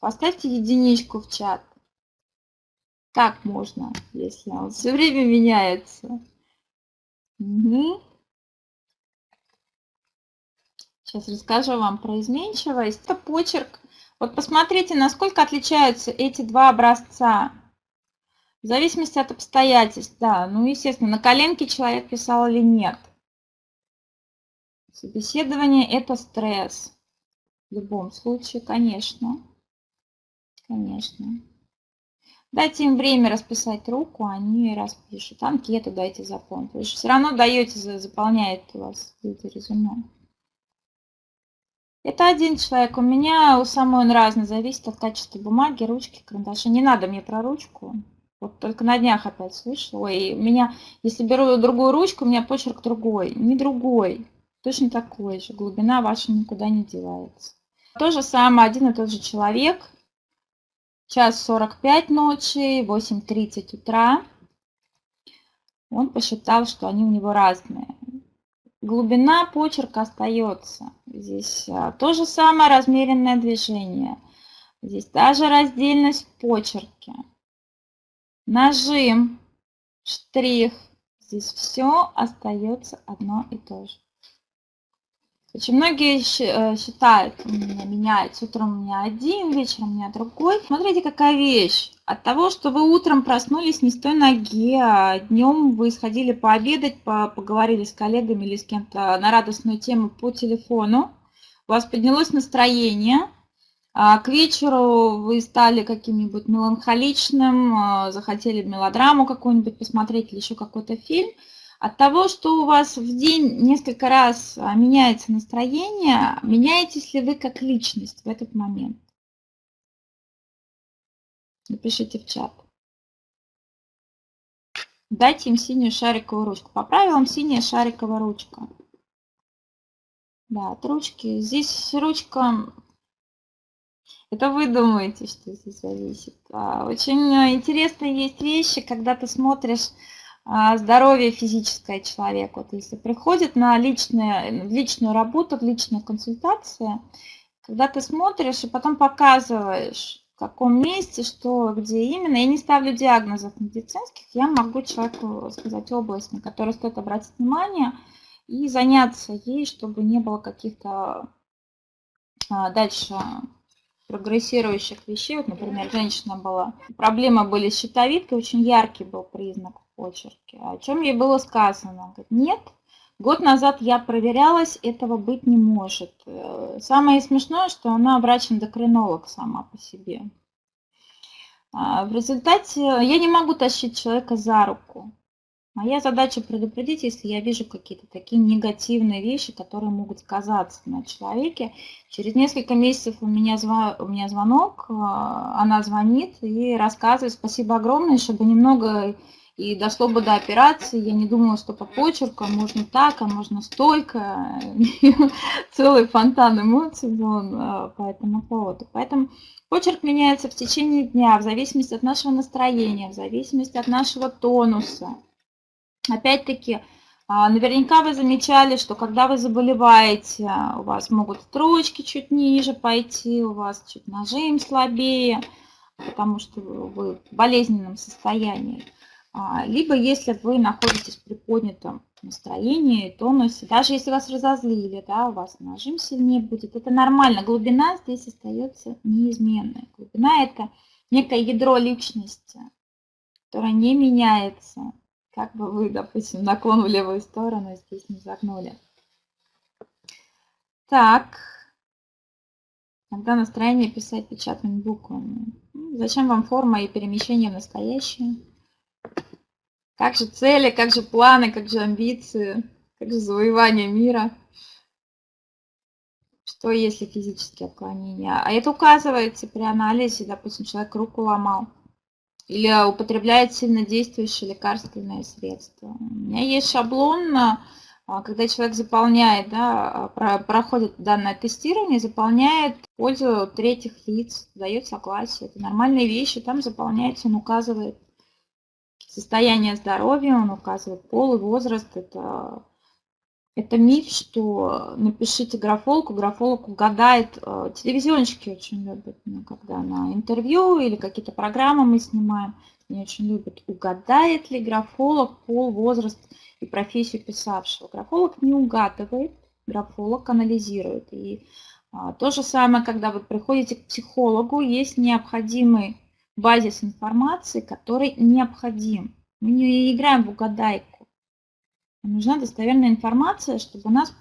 поставьте единичку в чат. Как можно, если он все время меняется? Угу. Сейчас расскажу вам про изменчивость. Это почерк. Вот посмотрите, насколько отличаются эти два образца. В зависимости от обстоятельств, да. Ну, естественно, на коленке человек писал или нет. Собеседование – это стресс. В любом случае, конечно. Конечно. Дайте им время расписать руку, они распишут. Анкету дайте заполнить. Вы же все равно даете, заполняет у вас это резюме. Это один человек. У меня у самой он разный. Зависит от качества бумаги, ручки, карандаша. Не надо мне про ручку. Вот только на днях опять слышала. Ой, у меня, если беру другую ручку, у меня почерк другой. Не другой точно такой же. Глубина ваша никуда не девается. То же самое, один и тот же человек. Час 45 ночи, 8.30 утра. Он посчитал, что они у него разные. Глубина почерка остается. Здесь а, то же самое размеренное движение. Здесь даже раздельность в почерке. Нажим, штрих. Здесь все остается одно и то же. Очень многие э, считают, у меня меняется, утром у меня один, вечером у меня другой. Смотрите, какая вещь. От того, что вы утром проснулись не с той ноги, а днем вы сходили пообедать, поговорили с коллегами или с кем-то на радостную тему по телефону, у вас поднялось настроение, а к вечеру вы стали каким-нибудь меланхоличным, а, захотели мелодраму какую-нибудь посмотреть или еще какой-то фильм – от того, что у вас в день несколько раз а, меняется настроение, меняетесь ли вы как личность в этот момент? Напишите в чат. Дайте им синюю шариковую ручку. По правилам синяя шариковая ручка. Да, от ручки. Здесь ручка... Это вы думаете, что здесь зависит. А, очень интересные есть вещи, когда ты смотришь здоровье физическое человек. Вот если приходит на личные, личную работу, в личную консультацию, когда ты смотришь и потом показываешь, в каком месте, что, где именно, я не ставлю диагнозов медицинских, я могу человеку сказать область, на которую стоит обратить внимание и заняться ей, чтобы не было каких-то а, дальше прогрессирующих вещей. Вот, например, женщина была, проблемы были с щитовидкой, очень яркий был признак почерке. О чем ей было сказано? Она говорит, нет, год назад я проверялась, этого быть не может. Э, самое смешное, что она врач-эндокринолог сама по себе. А, в результате я не могу тащить человека за руку. Моя задача предупредить, если я вижу какие-то такие негативные вещи, которые могут сказаться на человеке. Через несколько месяцев у меня, зв... у меня звонок, а, она звонит и рассказывает, спасибо огромное, чтобы немного и дошло бы до операции. Я не думала, что по почерку а можно так, а можно столько. [LAUGHS] Целый фонтан эмоций был а, по этому поводу. Поэтому почерк меняется в течение дня, в зависимости от нашего настроения, в зависимости от нашего тонуса. Опять-таки, а, наверняка вы замечали, что когда вы заболеваете, у вас могут строчки чуть ниже пойти, у вас чуть нажим слабее, потому что вы в болезненном состоянии. А, либо если вы находитесь в приподнятом настроении, тонусе, даже если вас разозлили, да, у вас нажим сильнее будет, это нормально. Глубина здесь остается неизменной. Глубина – это некое ядро личности, которое не меняется как бы вы, допустим, наклон в левую сторону здесь не загнули. Так, когда настроение писать печатными буквами. Зачем вам форма и перемещение в настоящее? Как же цели, как же планы, как же амбиции, как же завоевание мира? Что если физические отклонения? А это указывается при анализе, допустим, человек руку ломал или употребляет сильнодействующие лекарственные средства. У меня есть шаблон, а, когда человек заполняет, да, проходит данное тестирование, заполняет пользу третьих лиц, дает согласие. Это нормальные вещи, там заполняется, он указывает состояние здоровья, он указывает пол и возраст. Это это миф, что напишите графолку, графолог угадает. Э, телевизионщики очень любят, ну, когда на интервью или какие-то программы мы снимаем, они очень любят, угадает ли графолог пол, возраст и профессию писавшего. Графолог не угадывает, графолог анализирует. И а, то же самое, когда вы приходите к психологу, есть необходимый базис информации, который необходим. Мы не играем в угадайку нужна достоверная информация, чтобы у нас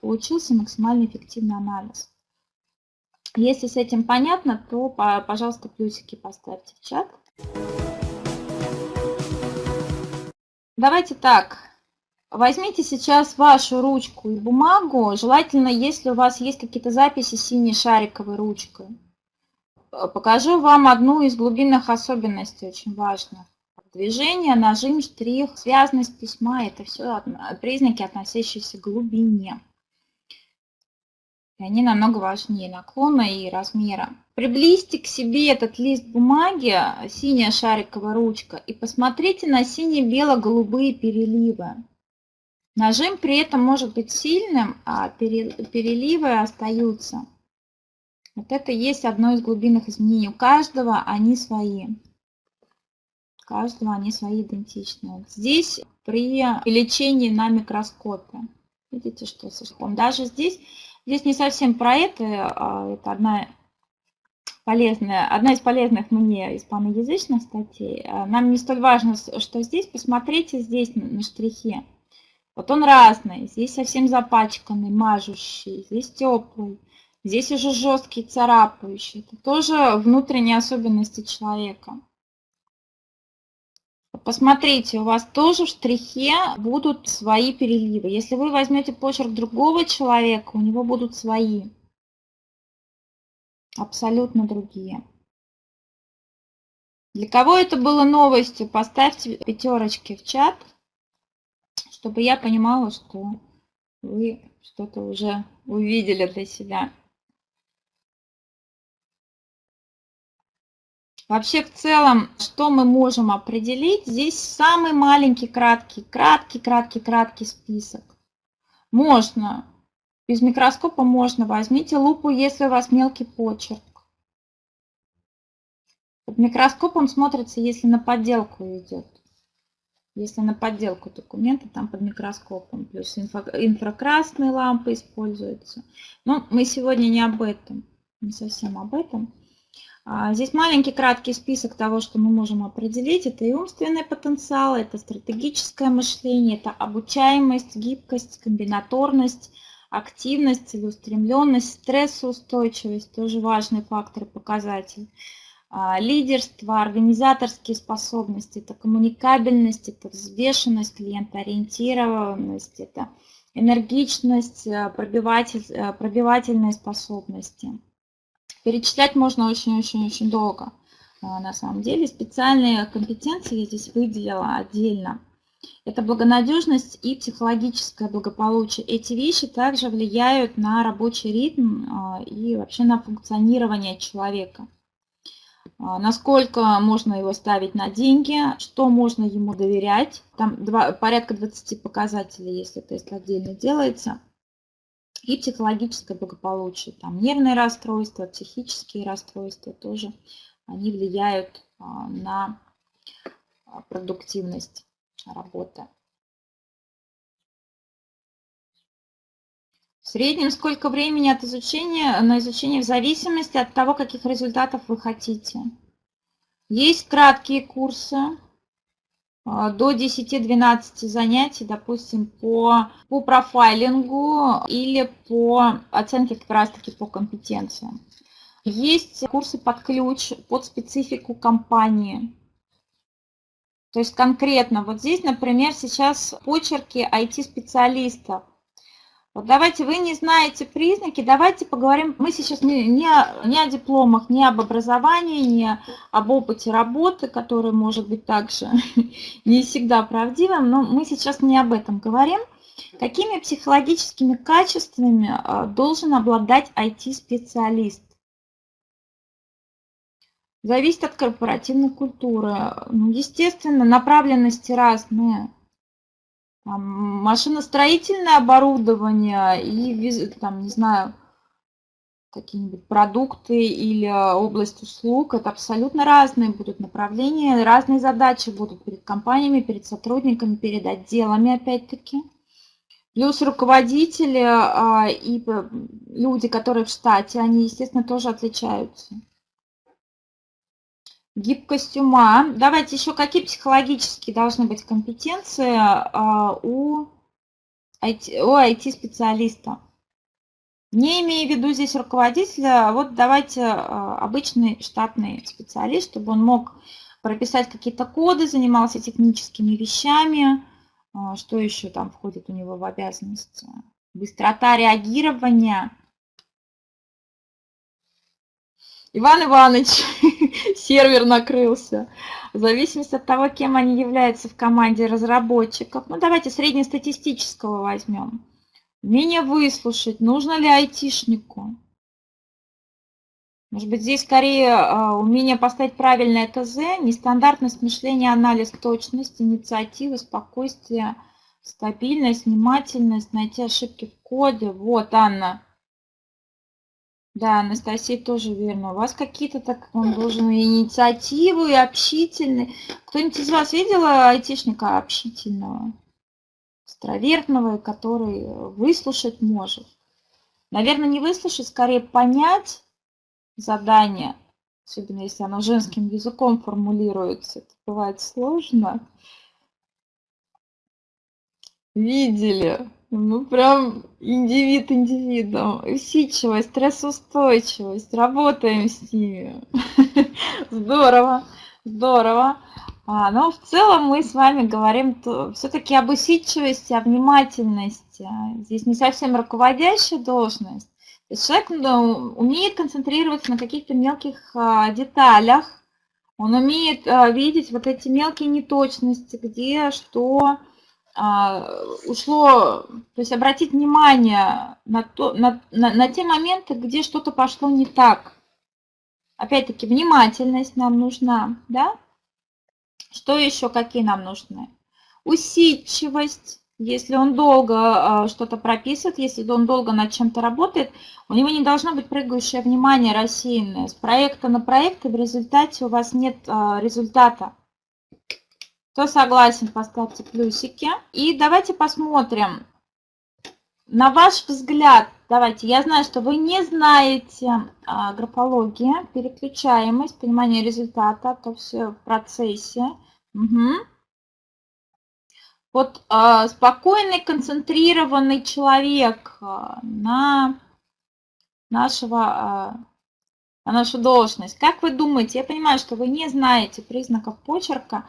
получился максимально эффективный анализ. Если с этим понятно, то, пожалуйста, плюсики поставьте в чат. Давайте так. Возьмите сейчас вашу ручку и бумагу. Желательно, если у вас есть какие-то записи синей шариковой ручкой. Покажу вам одну из глубинных особенностей, очень важных. Движение, нажим, штрих, связность письма – это все признаки, относящиеся к глубине. И они намного важнее наклона и размера. Приблизьте к себе этот лист бумаги, синяя шариковая ручка, и посмотрите на сине-бело-голубые переливы. Нажим при этом может быть сильным, а переливы остаются. Вот это есть одно из глубинных изменений. У каждого они свои каждого они свои идентичные. Здесь при лечении на микроскопе, видите, что со шком. Даже здесь, здесь не совсем про это, а это одна полезная, одна из полезных мне испаноязычных статей. А нам не столь важно, что здесь. Посмотрите здесь на штрихе. Вот он разный. Здесь совсем запачканный, мажущий. Здесь теплый. Здесь уже жесткий, царапающий. Это тоже внутренние особенности человека. Посмотрите, у вас тоже в штрихе будут свои переливы. Если вы возьмете почерк другого человека, у него будут свои. Абсолютно другие. Для кого это было новостью, поставьте пятерочки в чат, чтобы я понимала, что вы что-то уже увидели для себя. Вообще, в целом, что мы можем определить? Здесь самый маленький, краткий, краткий, краткий, краткий список. Можно, без микроскопа можно. Возьмите лупу, если у вас мелкий почерк. Под микроскопом смотрится, если на подделку идет. Если на подделку документа, там под микроскопом. Плюс инфра инфракрасные лампы используются. Но мы сегодня не об этом. Не совсем об этом. А, здесь маленький краткий список того, что мы можем определить. Это и умственный потенциал, это стратегическое мышление, это обучаемость, гибкость, комбинаторность, активность, целеустремленность, стрессоустойчивость, тоже важный фактор и показатель. А, лидерство, организаторские способности, это коммуникабельность, это взвешенность, клиентоориентированность, это энергичность, э, пробивательные способности. Перечислять можно очень-очень-очень долго. А, на самом деле специальные компетенции я здесь выделила отдельно. Это благонадежность и психологическое благополучие. Эти вещи также влияют на рабочий ритм а, и вообще на функционирование человека. А, насколько можно его ставить на деньги, что можно ему доверять. Там два, порядка 20 показателей, если тест отдельно делается и психологическое благополучие. Там нервные расстройства, психические расстройства тоже, они влияют а, на а, продуктивность работы. В среднем сколько времени от изучения на изучение в зависимости от того, каких результатов вы хотите. Есть краткие курсы, до 10-12 занятий, допустим, по, по профайлингу или по оценке как раз-таки по компетенциям. Есть курсы под ключ, под специфику компании. То есть конкретно вот здесь, например, сейчас почерки IT-специалистов. Вот давайте, вы не знаете признаки, давайте поговорим. Мы сейчас не, не, не о дипломах, не об образовании, не об опыте работы, который может быть также [LAUGHS] не всегда правдивым, но мы сейчас не об этом говорим. Какими психологическими качествами а, должен обладать IT-специалист? Зависит от корпоративной культуры. Ну, естественно, направленности разные машиностроительное оборудование и, там, не знаю, какие-нибудь продукты или область услуг. Это абсолютно разные будут направления, разные задачи будут перед компаниями, перед сотрудниками, перед отделами, опять-таки. Плюс руководители а, и люди, которые в штате, они, естественно, тоже отличаются. Гибкость ума. Давайте еще какие психологические должны быть компетенции а, у IT-специалиста. Не имея в виду здесь руководителя, а вот давайте а, обычный штатный специалист, чтобы он мог прописать какие-то коды, занимался техническими вещами. Что еще там входит у него в обязанности? Быстрота реагирования. Иван Иванович, [LAUGHS] сервер накрылся. В зависимости от того, кем они являются в команде разработчиков. Ну, давайте среднестатистического возьмем. Умение выслушать. Нужно ли айтишнику? Может быть, здесь скорее э, умение поставить правильное ТЗ, нестандартность мышления, анализ, точность, инициатива, спокойствие, стабильность, внимательность, найти ошибки в коде. Вот, Анна. Да, Анастасия тоже верно. У вас какие-то так, он должен инициативы, и общительный. Кто-нибудь из вас видела айтишника общительного, экстравертного, который выслушать может? Наверное, не выслушать, скорее понять задание, особенно если оно женским языком формулируется. Это бывает сложно. Видели? Ну, прям индивид индивидом. Усидчивость, стрессоустойчивость. Работаем с ними. [LAUGHS] Здорово, здорово. А, но в целом мы с вами говорим все-таки об усидчивости, о внимательности. Здесь не совсем руководящая должность. То есть человек ну, умеет концентрироваться на каких-то мелких а, деталях. Он умеет а, видеть вот эти мелкие неточности, где что ушло, то есть обратить внимание на, то, на, на, на те моменты, где что-то пошло не так. Опять-таки, внимательность нам нужна, да? Что еще, какие нам нужны? Усидчивость. Если он долго э, что-то прописывает, если он долго над чем-то работает, у него не должно быть прыгающее внимание рассеянное. С проекта на проект, и в результате у вас нет э, результата. Кто согласен, поставьте плюсики. И давайте посмотрим. На ваш взгляд, давайте, я знаю, что вы не знаете а, графология, переключаемость, понимание результата, то все в процессе. Угу. Вот а, спокойный, концентрированный человек а, на нашего, а, на нашу должность. Как вы думаете, я понимаю, что вы не знаете признаков почерка,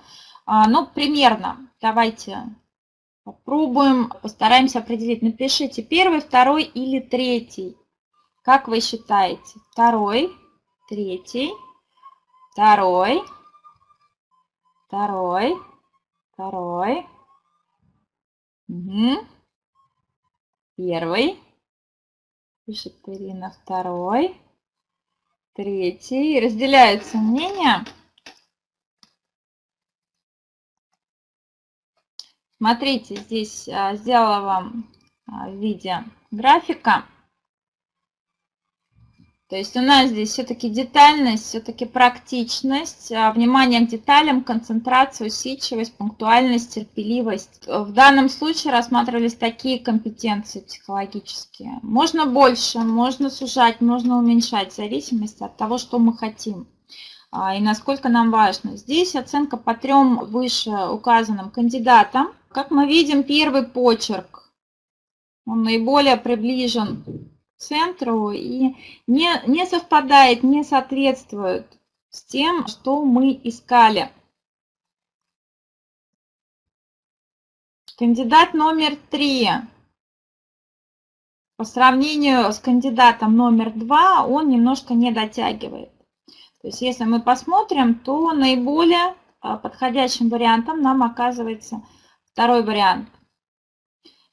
ну, примерно, давайте попробуем, постараемся определить. Напишите первый, второй или третий. Как вы считаете? Второй, третий, второй, второй, второй, угу. первый, пишет Ирина, второй, третий. Разделяются мнения. Смотрите, здесь а, сделала вам а, в виде графика. То есть у нас здесь все-таки детальность, все-таки практичность, а, внимание к деталям, концентрация, усидчивость, пунктуальность, терпеливость. В данном случае рассматривались такие компетенции психологические. Можно больше, можно сужать, можно уменьшать, в зависимости от того, что мы хотим и насколько нам важно. Здесь оценка по трем выше указанным кандидатам. Как мы видим, первый почерк, он наиболее приближен к центру и не, не совпадает, не соответствует с тем, что мы искали. Кандидат номер три. По сравнению с кандидатом номер два, он немножко не дотягивает. То есть если мы посмотрим, то наиболее а, подходящим вариантом нам оказывается Второй вариант.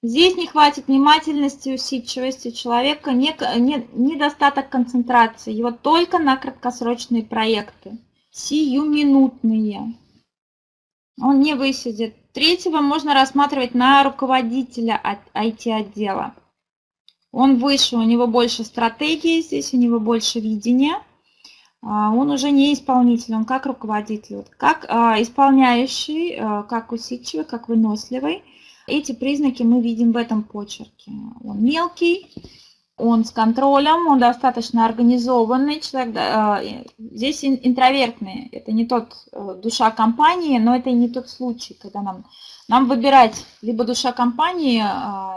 Здесь не хватит внимательности, усидчивости у человека, не, не, недостаток концентрации, его только на краткосрочные проекты, сиюминутные. Он не высидит. Третьего можно рассматривать на руководителя IT-отдела. Он выше, у него больше стратегии, здесь у него больше видения. А, он уже не исполнитель, он как руководитель, как а, исполняющий, а, как усидчивый, как выносливый. Эти признаки мы видим в этом почерке. Он мелкий, он с контролем, он достаточно организованный человек. Здесь интровертный, это не тот э, душа компании, но это и не тот случай, когда нам, нам выбирать либо душа компании,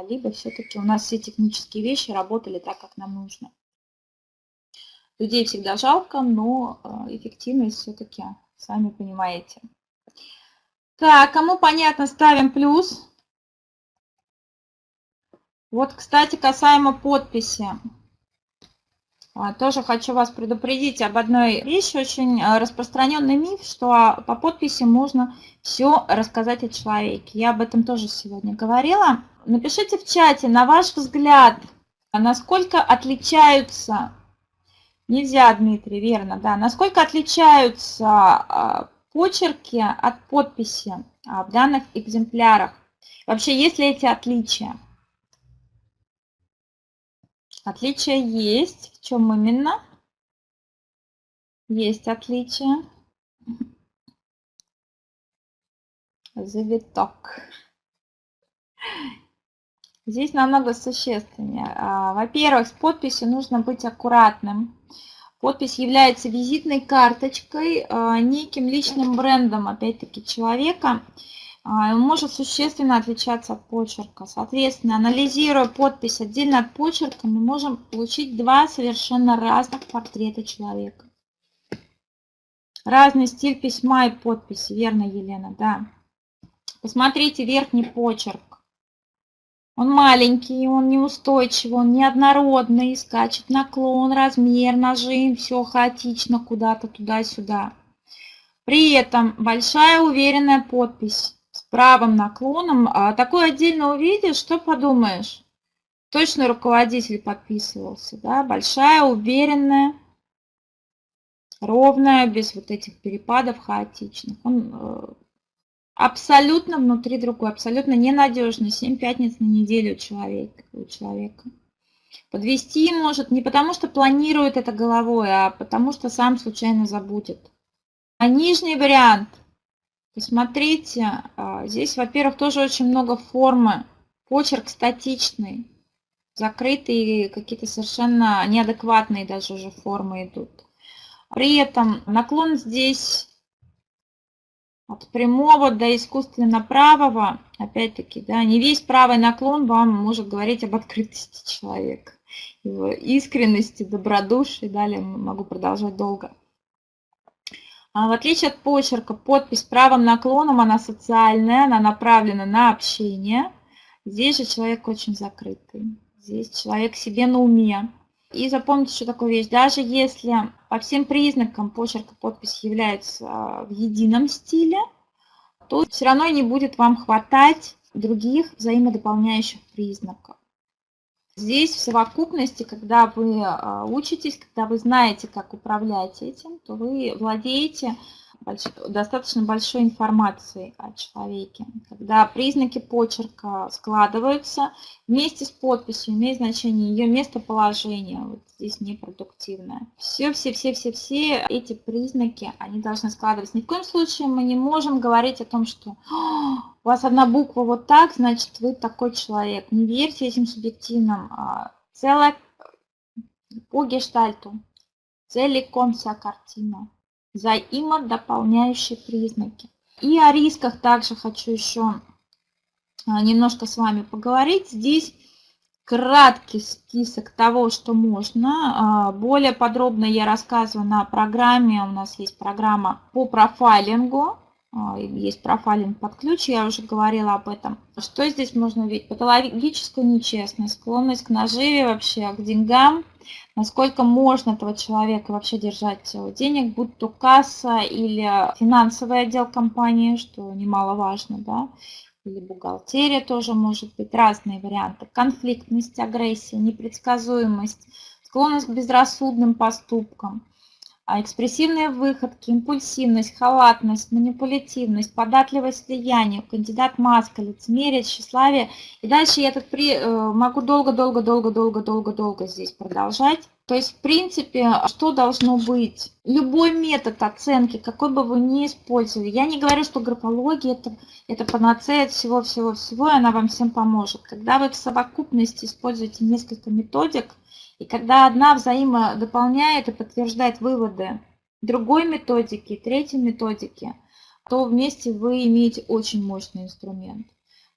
либо все-таки у нас все технические вещи работали так, как нам нужно. Людей всегда жалко, но э, эффективность все-таки, сами понимаете. Так, кому понятно, ставим плюс. Вот, кстати, касаемо подписи. А, тоже хочу вас предупредить об одной вещи. Очень э, распространенный миф, что по подписи можно все рассказать о человеке. Я об этом тоже сегодня говорила. Напишите в чате, на ваш взгляд, насколько отличаются Нельзя, Дмитрий, верно, да. Насколько отличаются а, почерки от подписи а, в данных экземплярах? Вообще, есть ли эти отличия? Отличия есть. В чем именно? Есть отличия. Завиток. Здесь намного существеннее. А, во-первых, с подписью нужно быть аккуратным. Подпись является визитной карточкой, а, неким личным брендом, опять-таки, человека. А, он может существенно отличаться от почерка. Соответственно, анализируя подпись отдельно от почерка, мы можем получить два совершенно разных портрета человека. Разный стиль письма и подписи, верно, Елена, да. Посмотрите верхний почерк. Он маленький, он неустойчивый, он неоднородный, скачет наклон, размер, нажим, все хаотично куда-то туда-сюда. При этом большая уверенная подпись с правым наклоном. А такой отдельно увидишь, что подумаешь? Точно руководитель подписывался, да? Большая, уверенная, ровная, без вот этих перепадов хаотичных. Он э, абсолютно внутри другой, абсолютно ненадежный. 7 пятниц на неделю у человека. У человека. Подвести может не потому, что планирует это головой, а потому, что сам случайно забудет. А нижний вариант. Посмотрите, а, здесь, во-первых, тоже очень много формы. Почерк статичный. Закрытые какие-то совершенно неадекватные даже уже формы идут. При этом наклон здесь от прямого до искусственно правого, опять-таки, да, не весь правый наклон вам может говорить об открытости человека, его искренности, добродушии, далее могу продолжать долго. А в отличие от почерка, подпись правым наклоном, она социальная, она направлена на общение. Здесь же человек очень закрытый. Здесь человек себе на уме. И запомните еще такую вещь. Даже если по всем признакам почерк и подпись являются а, в едином стиле, то все равно не будет вам хватать других взаимодополняющих признаков. Здесь в совокупности, когда вы а, учитесь, когда вы знаете, как управлять этим, то вы владеете больш... достаточно большой информацией о человеке. Когда признаки почерка складываются, вместе с подписью имеет значение ее местоположение, вот здесь непродуктивное. Все, все, все, все, все эти признаки, они должны складываться. Ни в коем случае мы не можем говорить о том, что у вас одна буква вот так, значит вы такой человек. Не верьте этим субъективным. А, целая по гештальту, целиком вся картина взаимодополняющие признаки. И о рисках также хочу еще а, немножко с вами поговорить. Здесь краткий список того, что можно. А, более подробно я рассказываю на программе. У нас есть программа по профайлингу. А, есть профайлинг под ключ, я уже говорила об этом. Что здесь можно увидеть? Патологическую нечестность, склонность к наживе вообще, к деньгам, насколько можно этого человека вообще держать денег, будь то касса или финансовый отдел компании, что немаловажно, да, или бухгалтерия тоже может быть, разные варианты. Конфликтность, агрессия, непредсказуемость, склонность к безрассудным поступкам, экспрессивные выходки, импульсивность, халатность, манипулятивность, податливость влиянию, кандидат маска, лицемерие, тщеславие. И дальше я тут при, э, могу долго-долго-долго-долго-долго-долго здесь продолжать. То есть, в принципе, что должно быть? Любой метод оценки, какой бы вы ни использовали. Я не говорю, что графология это, это панацея всего-всего-всего, и она вам всем поможет. Когда вы в совокупности используете несколько методик, и когда одна взаимодополняет и подтверждает выводы другой методики, третьей методики, то вместе вы имеете очень мощный инструмент.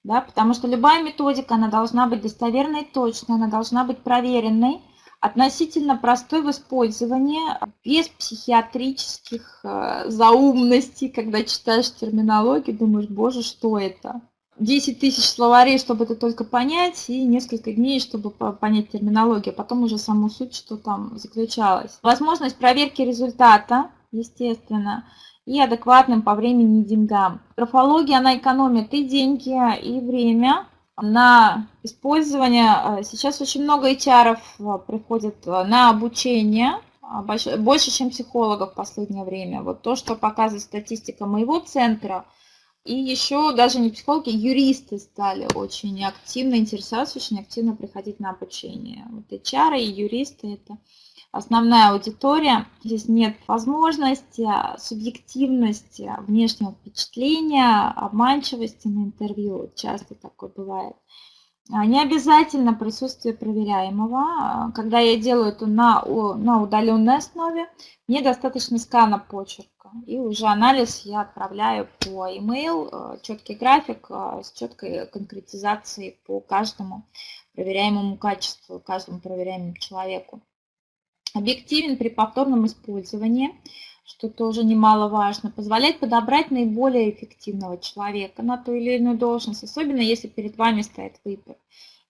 Да, потому что любая методика, она должна быть достоверной, точной, она должна быть проверенной, относительно простой в использовании, без психиатрических э, заумностей, когда читаешь терминологию, думаешь, боже, что это? 10 тысяч словарей, чтобы это только понять, и несколько дней, чтобы понять терминологию, а потом уже саму суть, что там заключалось. Возможность проверки результата, естественно, и адекватным по времени и деньгам. Графология, она экономит и деньги, и время на использование. Сейчас очень много HR э, приходит э, на обучение, а, больше, чем психологов в последнее время. Вот то, что показывает статистика моего центра – и еще даже не психологи, юристы стали очень активно интересоваться, очень активно приходить на обучение. Вот HR и юристы – это основная аудитория. Здесь нет возможности, а, субъективности, внешнего впечатления, обманчивости на интервью. Часто такое бывает. А, не обязательно присутствие проверяемого. А, когда я делаю это на, на удаленной основе, мне достаточно скана почерка. И уже анализ я отправляю по email, а, четкий график с четкой конкретизацией по каждому проверяемому качеству, каждому проверяемому человеку. Объективен при повторном использовании что тоже немаловажно, позволяет подобрать наиболее эффективного человека на ту или иную должность, особенно если перед вами стоит выбор.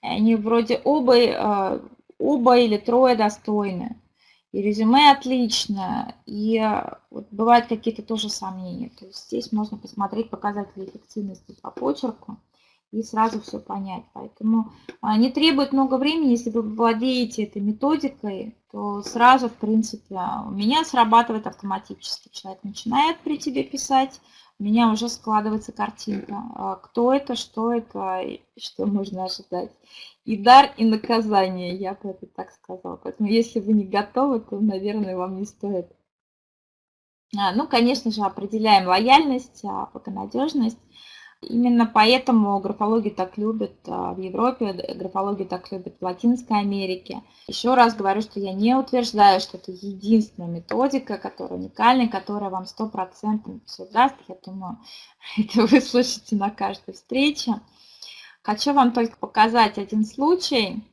Они вроде оба, э, оба или трое достойны, и резюме отлично, и э, вот бывают какие-то тоже сомнения. То есть здесь можно посмотреть показатели эффективности по почерку и сразу все понять. Поэтому а, не требует много времени, если вы владеете этой методикой, то сразу, в принципе, у меня срабатывает автоматически. Человек начинает при тебе писать, у меня уже складывается картинка. А, кто это, что это, что можно ожидать. И дар, и наказание, я бы это так сказала. Поэтому если вы не готовы, то, наверное, вам не стоит. А, ну, конечно же, определяем лояльность, благонадежность. Именно поэтому графологию так любят а, в Европе, графологию так любят в Латинской Америке. Еще раз говорю, что я не утверждаю, что это единственная методика, которая уникальная, которая вам 100% все даст. Я думаю, [LAUGHS] это вы слышите на каждой встрече. Хочу вам только показать один случай.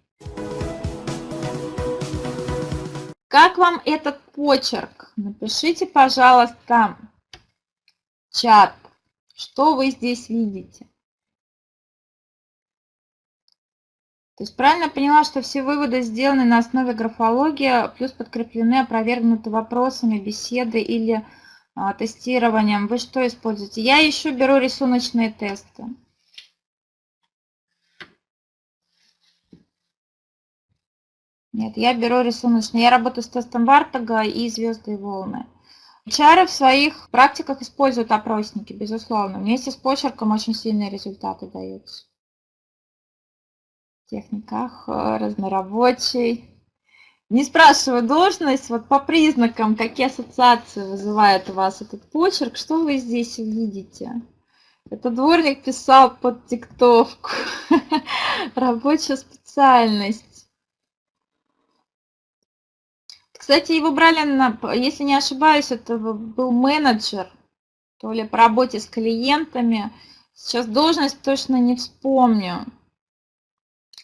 Как вам этот почерк? Напишите, пожалуйста, чат что вы здесь видите? То есть правильно поняла, что все выводы сделаны на основе графологии, плюс подкреплены, опровергнуты вопросами, беседы или а, тестированием. Вы что используете? Я еще беру рисуночные тесты. Нет, я беру рисуночные. Я работаю с тестом Вартага и звезды и волны. HR в своих практиках используют опросники, безусловно. Вместе с почерком очень сильные результаты даются. В техниках э, разнорабочий. Не спрашиваю должность, вот по признакам, какие ассоциации вызывает у вас этот почерк, что вы здесь увидите? Это дворник писал под диктовку. [LAUGHS] Рабочая специальность. Кстати, его брали, на, если не ошибаюсь, это был менеджер, то ли по работе с клиентами. Сейчас должность точно не вспомню.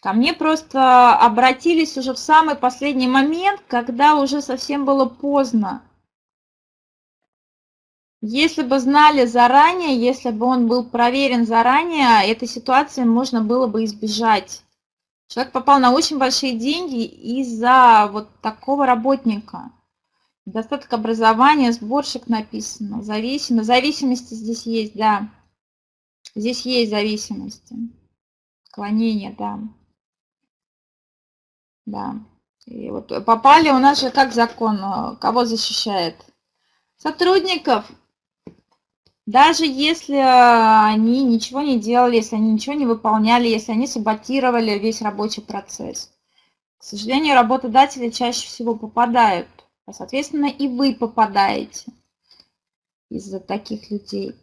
Ко мне просто обратились уже в самый последний момент, когда уже совсем было поздно. Если бы знали заранее, если бы он был проверен заранее, этой ситуации можно было бы избежать. Человек попал на очень большие деньги из-за вот такого работника. Достаток образования, сборщик написано, зависимость. Зависимости здесь есть, да. Здесь есть зависимости. Склонение, да. Да. И вот попали у нас же как закон, э, кого защищает? Сотрудников. Даже если э, они ничего не делали, если они ничего не выполняли, если они саботировали весь рабочий процесс. К сожалению, работодатели чаще всего попадают, а соответственно и вы попадаете из-за таких людей.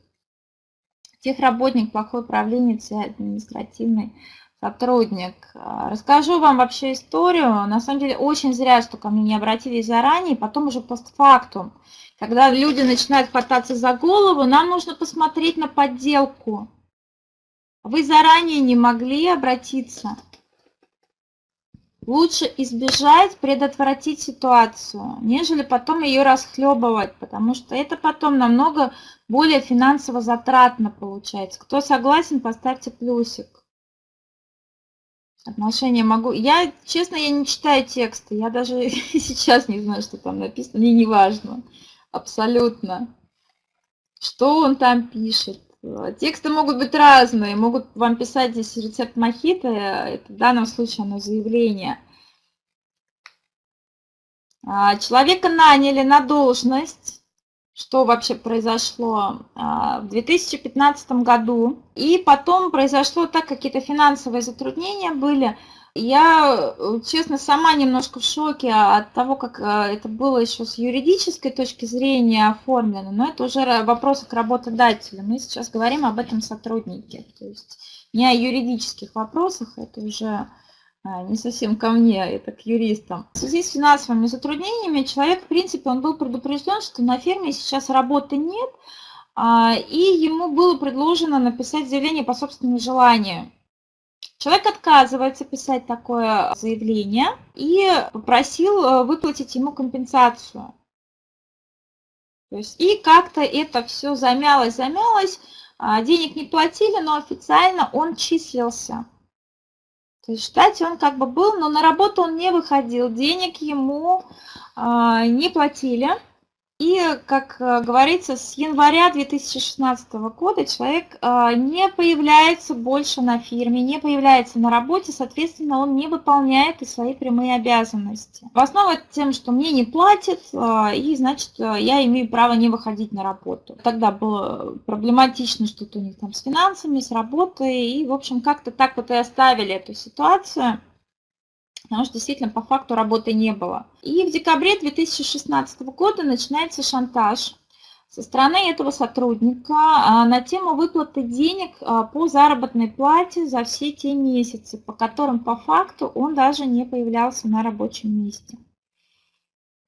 Техработник, плохой управленец и административный сотрудник. Расскажу вам вообще историю. На самом деле очень зря, что ко мне не обратились заранее, потом уже постфактум. Когда люди начинают хвататься за голову, нам нужно посмотреть на подделку. Вы заранее не могли обратиться. Лучше избежать, предотвратить ситуацию, нежели потом ее расхлебывать, потому что это потом намного более финансово затратно получается. Кто согласен, поставьте плюсик. Отношения могу... Я, честно, я не читаю тексты. Я даже [LAUGHS] сейчас не знаю, что там написано. Мне не важно абсолютно. Что он там пишет? Тексты могут быть разные, могут вам писать здесь рецепт мохито, это в данном случае оно заявление. А, человека наняли на должность, что вообще произошло а, в 2015 году, и потом произошло так, какие-то финансовые затруднения были, я, э, честно, сама немножко в шоке от того, как э, это было еще с юридической точки зрения оформлено, но это уже вопросы к работодателю. Мы сейчас говорим об этом сотруднике. То есть не о юридических вопросах, это уже э, не совсем ко мне, это к юристам. В связи с финансовыми затруднениями человек, в принципе, он был предупрежден, что на ферме сейчас работы нет, а, и ему было предложено написать заявление по собственному желанию. Человек отказывается писать такое заявление и попросил э, выплатить ему компенсацию. То есть, и как-то это все замялось, замялось, а, денег не платили, но официально он числился. То есть в он как бы был, но на работу он не выходил, денег ему а, не платили. И, как э, говорится, с января 2016 года человек э, не появляется больше на фирме, не появляется на работе, соответственно, он не выполняет и свои прямые обязанности. В основном тем, что мне не платят, э, и, значит, я имею право не выходить на работу. Тогда было проблематично что-то у них там с финансами, с работой, и, в общем, как-то так вот и оставили эту ситуацию потому что действительно по факту работы не было. И в декабре 2016 года начинается шантаж со стороны этого сотрудника а, на тему выплаты денег а, по заработной плате за все те месяцы, по которым по факту он даже не появлялся на рабочем месте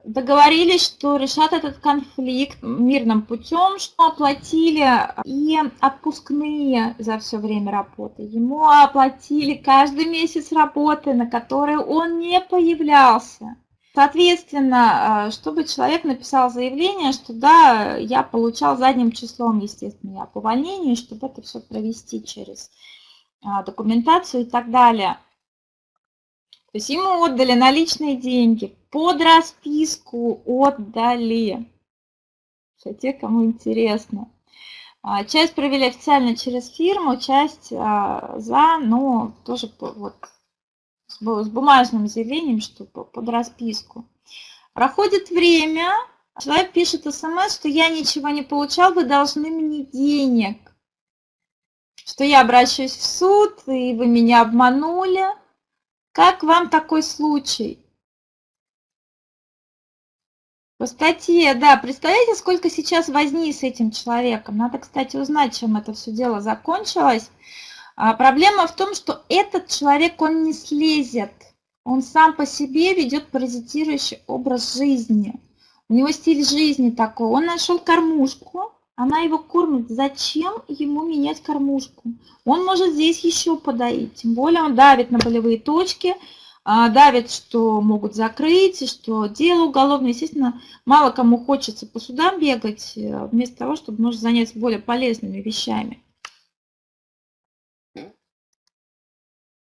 договорились, что решат этот конфликт мирным путем, что оплатили и отпускные за все время работы. Ему оплатили каждый месяц работы, на которые он не появлялся. Соответственно, э, чтобы человек написал заявление, что да, я получал задним числом, естественно, я по увольнению, чтобы это все провести через а, документацию и так далее. То есть ему отдали наличные деньги, под расписку отдали. Все те, кому интересно. А, часть провели официально через фирму, часть а, за, но тоже вот с бумажным заявлением, что под расписку. Проходит время, человек пишет смс, что я ничего не получал, вы должны мне денег. Что я обращаюсь в суд, и вы меня обманули. Как вам такой случай? По статье, да, представляете, сколько сейчас возни с этим человеком? Надо, кстати, узнать, чем это все дело закончилось. А проблема в том, что этот человек, он не слезет. Он сам по себе ведет паразитирующий образ жизни. У него стиль жизни такой. Он нашел кормушку, она его кормит. Зачем ему менять кормушку? Он может здесь еще подоить. Тем более он давит на болевые точки, а, давят, что могут закрыть, что дело уголовное. Естественно, мало кому хочется по судам бегать, э, вместо того, чтобы может заняться более полезными вещами.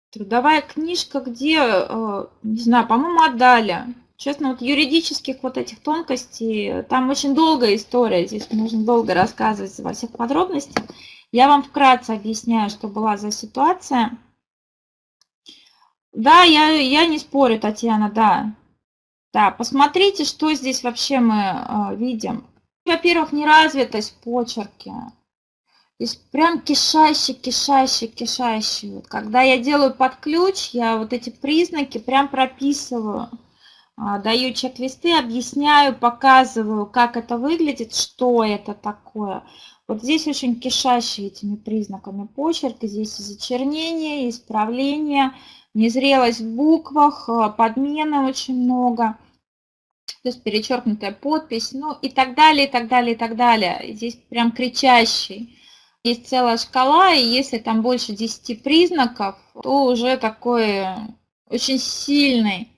Трудовая книжка, где, э, не знаю, по-моему, отдали. Честно, вот юридических вот этих тонкостей, там очень долгая история, здесь можно долго рассказывать во всех подробностях. Я вам вкратце объясняю, что была за ситуация. Да, я, я не спорю, Татьяна, да. Да, посмотрите, что здесь вообще мы э, видим. Во-первых, неразвитость почерки. Здесь прям кишащий, кишащий, кишащий. Когда я делаю под ключ, я вот эти признаки прям прописываю. А, даю чек-листы, объясняю, показываю, как это выглядит, что это такое. Вот здесь очень кишащий этими признаками почерк. Здесь зачернение, исправление незрелость в буквах, э, подмены очень много, то есть перечеркнутая подпись, ну и так далее, и так далее, и так далее. Здесь прям кричащий. Есть целая шкала, и если там больше 10 признаков, то уже такой очень сильный,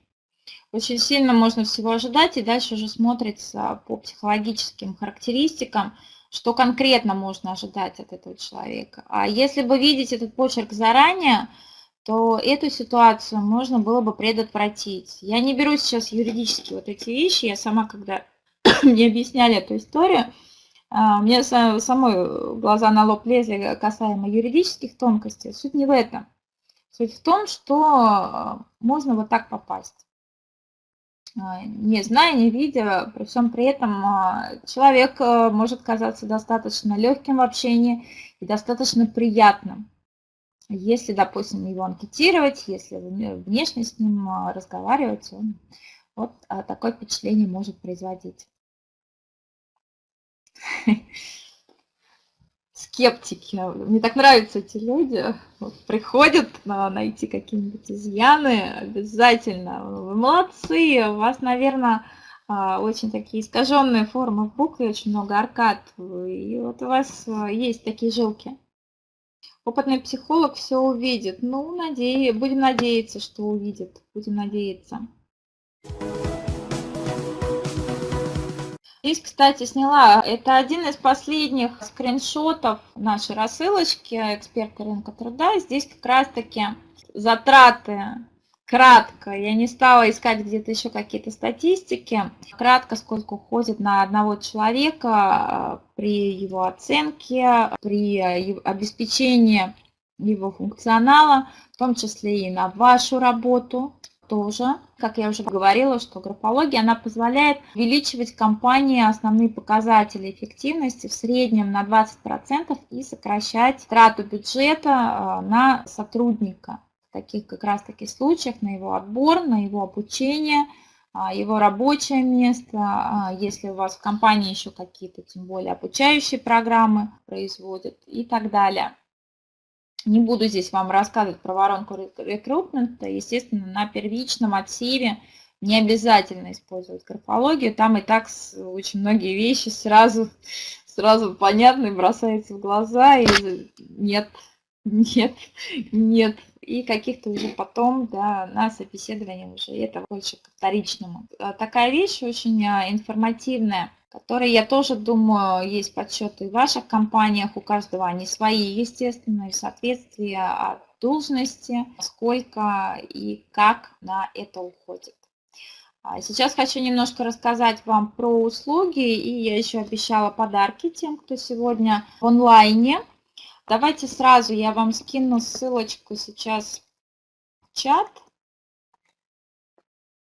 очень сильно можно всего ожидать, и дальше уже смотрится по психологическим характеристикам, что конкретно можно ожидать от этого человека. А если бы видеть этот почерк заранее, то эту ситуацию можно было бы предотвратить. Я не беру сейчас юридически вот эти вещи, я сама, когда [COUGHS] мне объясняли эту историю, а, мне самой глаза на лоб лезли касаемо юридических тонкостей. Суть не в этом. Суть в том, что а, можно вот так попасть. А, не зная, не видя, при всем при этом человек может казаться достаточно легким в общении и достаточно приятным. Если, допустим, его анкетировать, если внешне с ним а, разговаривать, он вот а, такое впечатление может производить. [LAUGHS] Скептики. Мне так нравятся эти люди. Вот, приходят на, найти какие-нибудь изъяны обязательно. Вы молодцы. У вас, наверное, а, очень такие искаженные формы букв и очень много аркад. И вот у вас есть такие жилки опытный психолог все увидит. Ну, наде... будем надеяться, что увидит. Будем надеяться. Здесь, кстати, сняла, это один из последних скриншотов нашей рассылочки «Эксперты рынка труда». Здесь как раз-таки затраты кратко, я не стала искать где-то еще какие-то статистики, кратко, сколько уходит на одного человека при его оценке, при обеспечении его функционала, в том числе и на вашу работу тоже. Как я уже говорила, что графология, она позволяет увеличивать компании основные показатели эффективности в среднем на 20% и сокращать трату бюджета э, на сотрудника. В таких как раз таки случаях на его отбор, на его обучение, а, его рабочее место, а, если у вас в компании еще какие-то, тем более обучающие программы производят и так далее. Не буду здесь вам рассказывать про воронку рекрутмента. Естественно, на первичном отсеве не обязательно использовать графологию. Там и так очень многие вещи сразу, сразу понятны, бросаются в глаза. И нет, нет, нет. И каких-то уже потом да, на собеседовании уже это больше к вторичному. Такая вещь очень а, информативная которые, я тоже думаю, есть подсчеты в ваших компаниях, у каждого они свои, естественно, и соответствие от должности, сколько и как на это уходит. А сейчас хочу немножко рассказать вам про услуги, и я еще обещала подарки тем, кто сегодня в онлайне. Давайте сразу я вам скину ссылочку сейчас в чат.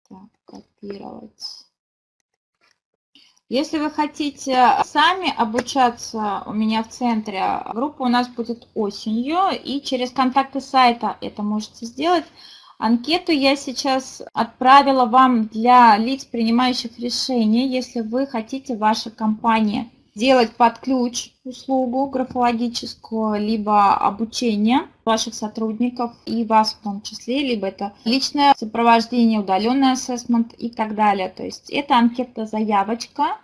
Так, копировать. Если вы хотите сами обучаться у меня в центре, группа у нас будет осенью, и через контакты сайта это можете сделать. Анкету я сейчас отправила вам для лиц, принимающих решения, если вы хотите в вашей компании делать под ключ услугу графологическую, либо обучение ваших сотрудников и вас в том числе, либо это личное сопровождение, удаленный ассессмент и так далее. То есть это анкета-заявочка.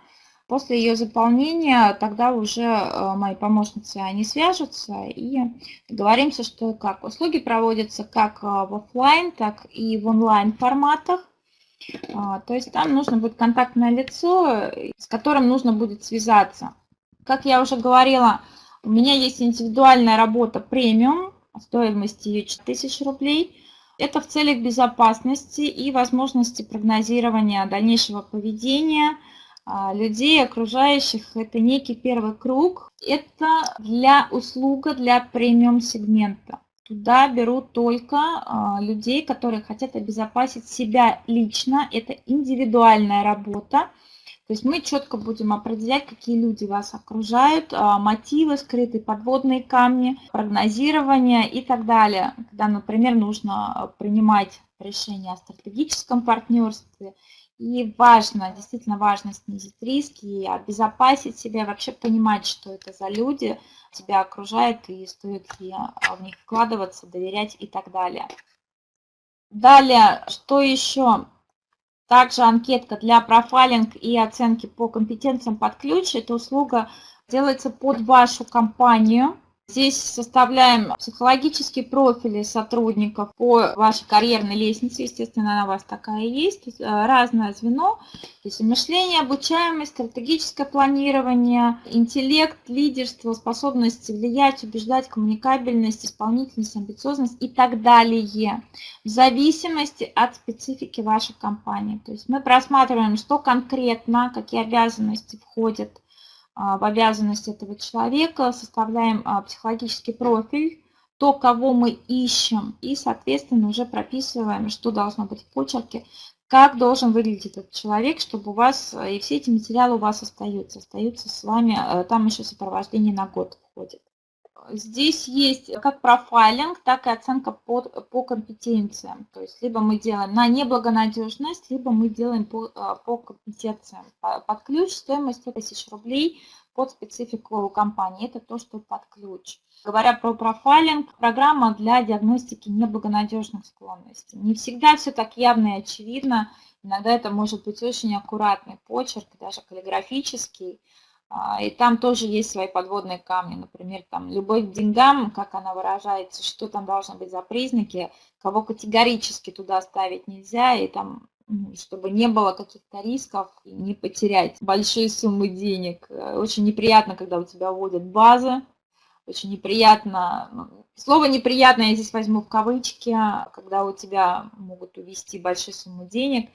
После ее заполнения тогда уже э, мои помощницы, они свяжутся и договоримся, что как. Услуги проводятся как э, в офлайн, так и в онлайн форматах. А, то есть там нужно будет контактное лицо, с которым нужно будет связаться. Как я уже говорила, у меня есть индивидуальная работа премиум, стоимость ее 4000 рублей. Это в целях безопасности и возможности прогнозирования дальнейшего поведения а, людей, окружающих. Это некий первый круг. Это для услуга для премиум сегмента. Туда берут только а, людей, которые хотят обезопасить себя лично. Это индивидуальная работа. То есть мы четко будем определять, какие люди вас окружают, а, мотивы, скрытые подводные камни, прогнозирование и так далее. Когда, например, нужно принимать решение о стратегическом партнерстве. И важно, действительно важно снизить риски и обезопасить себя, вообще понимать, что это за люди, тебя окружают и стоит ли а, в них вкладываться, доверять и так далее. Далее, что еще? Также анкетка для профайлинг и оценки по компетенциям под ключ. Эта услуга делается под вашу компанию. Здесь составляем психологические профили сотрудников по вашей карьерной лестнице. Естественно, она у вас такая есть. Э, разное звено. То есть мышление, обучаемость, стратегическое планирование, интеллект, лидерство, способность влиять, убеждать, коммуникабельность, исполнительность, амбициозность и так далее. В зависимости от специфики вашей компании. То есть мы просматриваем, что конкретно, какие обязанности входят в обязанность этого человека, составляем а, психологический профиль, то, кого мы ищем, и, соответственно, уже прописываем, что должно быть в почерке, как должен выглядеть этот человек, чтобы у вас, и все эти материалы у вас остаются, остаются с вами, э, там еще сопровождение на год входит. Здесь есть как профайлинг, так и оценка по, по компетенциям. То есть либо мы делаем на неблагонадежность, либо мы делаем по, а, по компетенциям. Под ключ стоимость 100 тысяч рублей под специфику компании. Это то, что под ключ. Говоря про профайлинг, программа для диагностики неблагонадежных склонностей. Не всегда все так явно и очевидно. Иногда это может быть очень аккуратный почерк, даже каллиграфический. А, и там тоже есть свои подводные камни, например, там любовь к деньгам, как она выражается, что там должны быть за признаки, кого категорически туда ставить нельзя, и там чтобы не было каких-то рисков и не потерять большие суммы денег. Очень неприятно, когда у тебя вводят базы, очень неприятно, ну, слово неприятно я здесь возьму в кавычки, когда у тебя могут увести большую сумму денег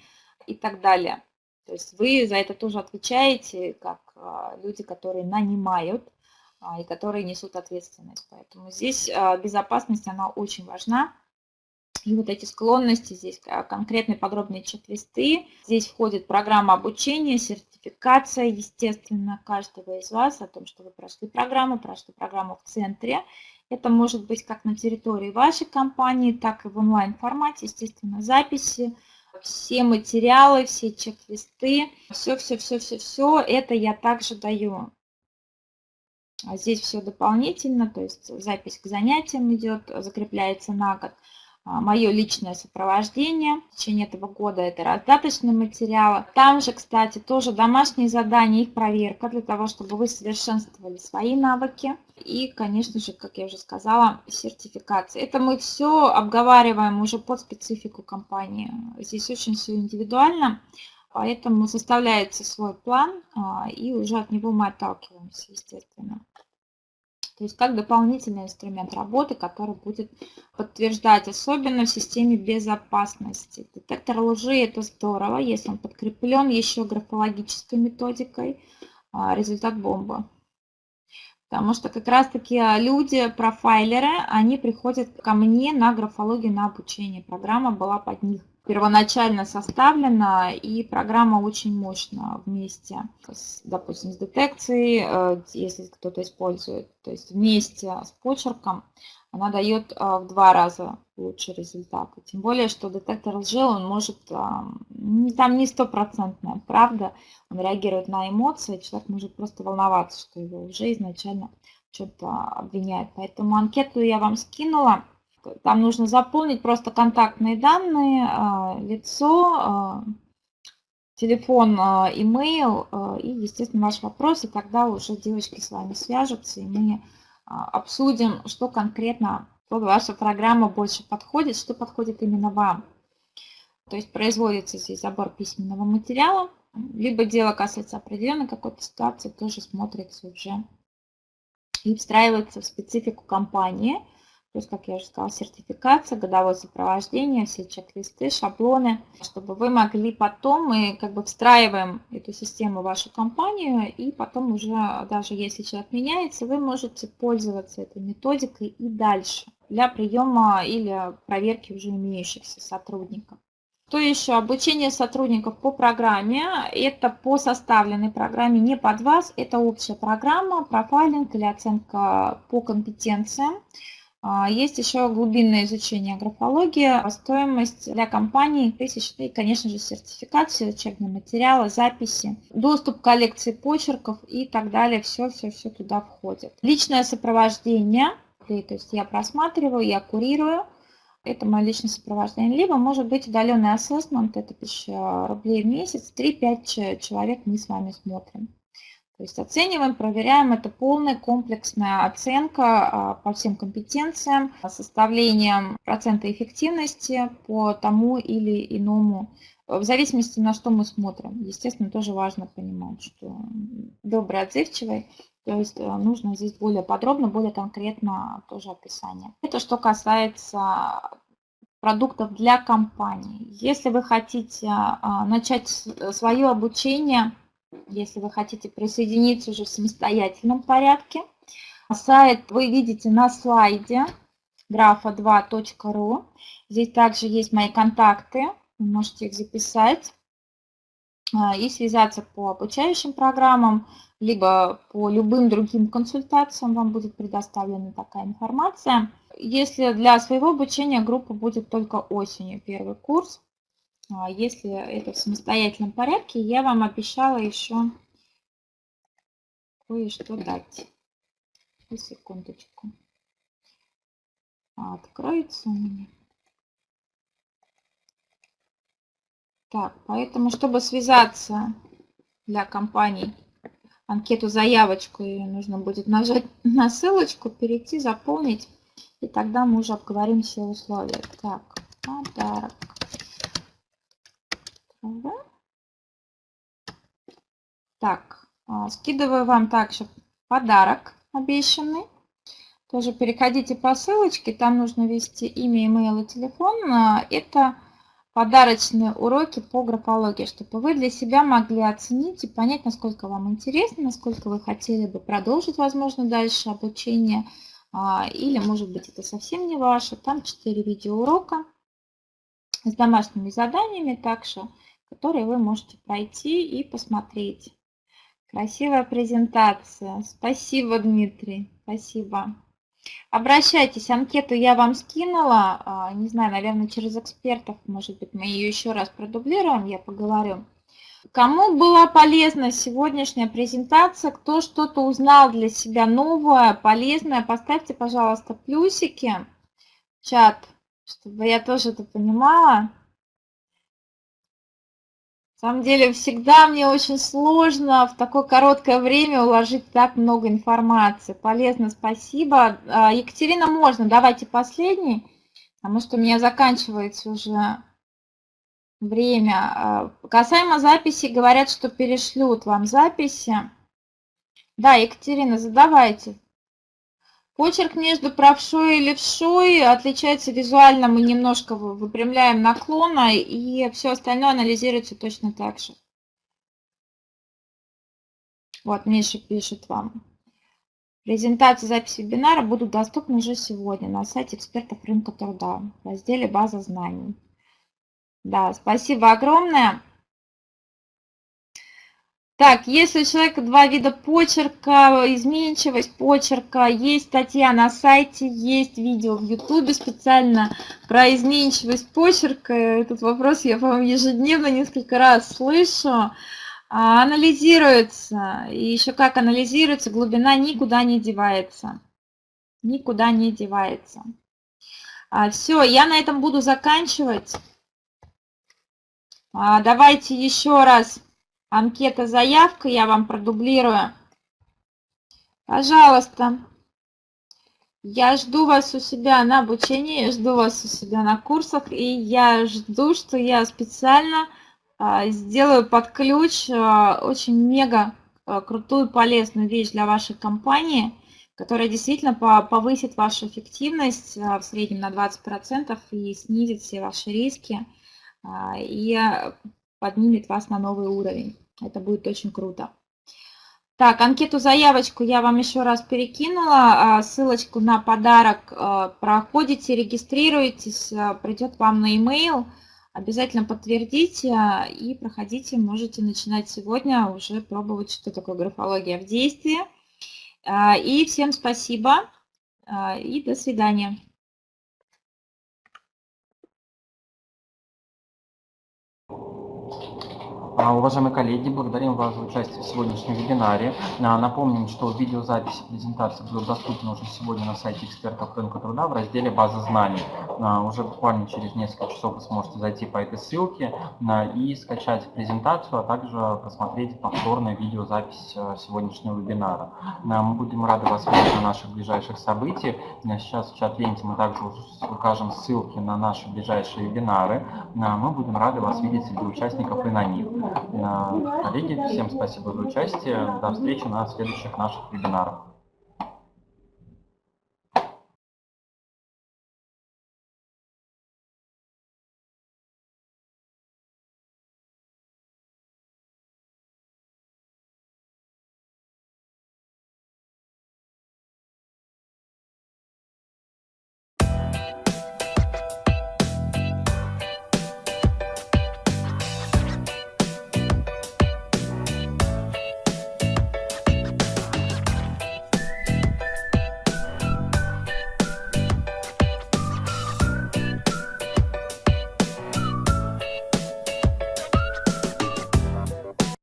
и так далее. То есть вы за это тоже отвечаете, как люди, которые нанимают а, и которые несут ответственность. Поэтому здесь а, безопасность, она очень важна. И вот эти склонности, здесь конкретные подробные чек-листы. Здесь входит программа обучения, сертификация, естественно, каждого из вас о том, что вы прошли программу, прошли программу в центре. Это может быть как на территории вашей компании, так и в онлайн-формате, естественно, записи, все материалы, все чек-листы, все-все-все-все-все, это я также даю. А здесь все дополнительно, то есть запись к занятиям идет, закрепляется на год. А, мое личное сопровождение. В течение этого года это раздаточные материалы. Там же, кстати, тоже домашние задания, их проверка для того, чтобы вы совершенствовали свои навыки. И, конечно же, как я уже сказала, сертификация. Это мы все обговариваем уже под специфику компании. Здесь очень все индивидуально. Поэтому составляется свой план, а, и уже от него мы отталкиваемся, естественно. То есть как дополнительный инструмент работы, который будет подтверждать, особенно в системе безопасности. Детектор лжи – это здорово, если он подкреплен еще графологической методикой, а, результат бомба. Потому что как раз-таки а, люди, профайлеры, они приходят ко мне на графологию, на обучение. Программа была под них первоначально составлена, и программа очень мощная вместе, с, допустим, с детекцией, э, если кто-то использует, то есть вместе с почерком, она дает э, в два раза лучший результат. Тем более, что детектор лжи, он может, э, там не стопроцентная правда, он реагирует на эмоции, человек может просто волноваться, что его уже изначально что-то обвиняет. Поэтому анкету я вам скинула. Там нужно заполнить просто контактные данные, а, лицо, а, телефон, а, имейл и, естественно, ваш вопрос. И тогда уже девочки с вами свяжутся, и мы обсудим, что конкретно под ваша программа больше подходит, что подходит именно вам. То есть производится здесь забор письменного материала, либо дело касается определенной какой-то ситуации, тоже смотрится уже и встраивается в специфику компании – то есть, как я уже сказала, сертификация, годовое сопровождение, все чек-листы, шаблоны, чтобы вы могли потом, мы как бы встраиваем эту систему в вашу компанию, и потом уже, даже если человек меняется, вы можете пользоваться этой методикой и дальше для приема или проверки уже имеющихся сотрудников. То еще обучение сотрудников по программе. Это по составленной программе, не под вас. Это общая программа, профайлинг или оценка по компетенциям. А, есть еще глубинное изучение графологии, стоимость для компании тысяч, и, конечно же, сертификация, учебные материалы, записи, доступ к коллекции почерков и так далее. Все-все-все туда входит. Личное сопровождение, то есть я просматриваю, я курирую, это мое личное сопровождение. Либо может быть удаленный ассессмент, это 1000 рублей в месяц, 3-5 человек мы с вами смотрим. То есть оцениваем, проверяем, это полная комплексная оценка а, по всем компетенциям, составлением процента эффективности по тому или иному, в зависимости на что мы смотрим. Естественно, тоже важно понимать, что добрый, отзывчивый, то есть э, нужно здесь более подробно, более конкретно тоже описание. Это что касается продуктов для компании. Если вы хотите а, начать свое обучение, если вы хотите присоединиться уже в самостоятельном порядке. Сайт вы видите на слайде grafa2.ru. Здесь также есть мои контакты, вы можете их записать а, и связаться по обучающим программам, либо по любым другим консультациям вам будет предоставлена такая информация. Если для своего обучения группа будет только осенью, первый курс, если это в самостоятельном порядке, я вам обещала еще кое-что дать. Секундочку. Откроется у меня. Так, поэтому, чтобы связаться для компаний анкету заявочку, ее нужно будет нажать [LAUGHS] на ссылочку, перейти, заполнить, и тогда мы уже обговорим все условия. Так, подарок. Так, а, скидываю вам также подарок обещанный. Тоже переходите по ссылочке, там нужно ввести имя, имейл и телефон. А, это подарочные уроки по графологии, чтобы вы для себя могли оценить и понять, насколько вам интересно, насколько вы хотели бы продолжить, возможно, дальше обучение, а, или, может быть, это совсем не ваше. Там 4 видеоурока с домашними заданиями также, которые вы можете пройти и посмотреть. Красивая презентация. Спасибо, Дмитрий. Спасибо. Обращайтесь, анкету я вам скинула, а, не знаю, наверное, через экспертов, может быть, мы ее еще раз продублируем, я поговорю. Кому была полезна сегодняшняя презентация, кто что-то узнал для себя новое, полезное, поставьте, пожалуйста, плюсики в чат, чтобы я тоже это понимала. На самом деле, всегда мне очень сложно в такое короткое время уложить так много информации. Полезно, спасибо. А, Екатерина, можно, давайте последний, потому что у меня заканчивается уже время. А, касаемо записи, говорят, что перешлют вам записи. Да, Екатерина, задавайте. Почерк между правшой и левшой отличается визуально, мы немножко выпрямляем наклона, и все остальное анализируется точно так же. Вот, Миша пишет вам. Презентации записи вебинара будут доступны уже сегодня на сайте экспертов рынка труда в разделе «База знаний». Да, спасибо огромное. Так, если у человека два вида почерка, изменчивость почерка, есть статья на сайте, есть видео в ютубе специально про изменчивость почерка. Этот вопрос я, по-моему, ежедневно несколько раз слышу. А, анализируется, и еще как анализируется, глубина никуда не девается. Никуда не девается. А, все, я на этом буду заканчивать. А, давайте еще раз Анкета заявка, я вам продублирую. Пожалуйста, я жду вас у себя на обучении, жду вас у себя на курсах, и я жду, что я специально а, сделаю под ключ а, очень мега а, крутую полезную вещь для вашей компании, которая действительно повысит вашу эффективность в среднем на 20% и снизит все ваши риски и поднимет вас на новый уровень. Это будет очень круто. Так, анкету заявочку я вам еще раз перекинула. А, ссылочку на подарок а, проходите, регистрируйтесь, а, придет вам на e-mail. Обязательно подтвердите и проходите. Можете начинать сегодня уже пробовать, что такое графология в действии. И всем спасибо и до свидания. А, уважаемые коллеги, благодарим вас за участие в сегодняшнем вебинаре. А, напомним, что видеозаписи презентации будут доступны уже сегодня на сайте экспертов рынка труда в разделе «База знаний». А, уже буквально через несколько часов вы сможете зайти по этой ссылке и скачать презентацию, а также посмотреть повторную видеозапись сегодняшнего вебинара. Мы будем рады вас видеть на наших ближайших событиях. Сейчас в чат-ленте мы также укажем ссылки на наши ближайшие вебинары. Мы будем рады вас видеть среди участников и на них. Коллеги, всем спасибо за участие. До встречи на следующих наших вебинарах.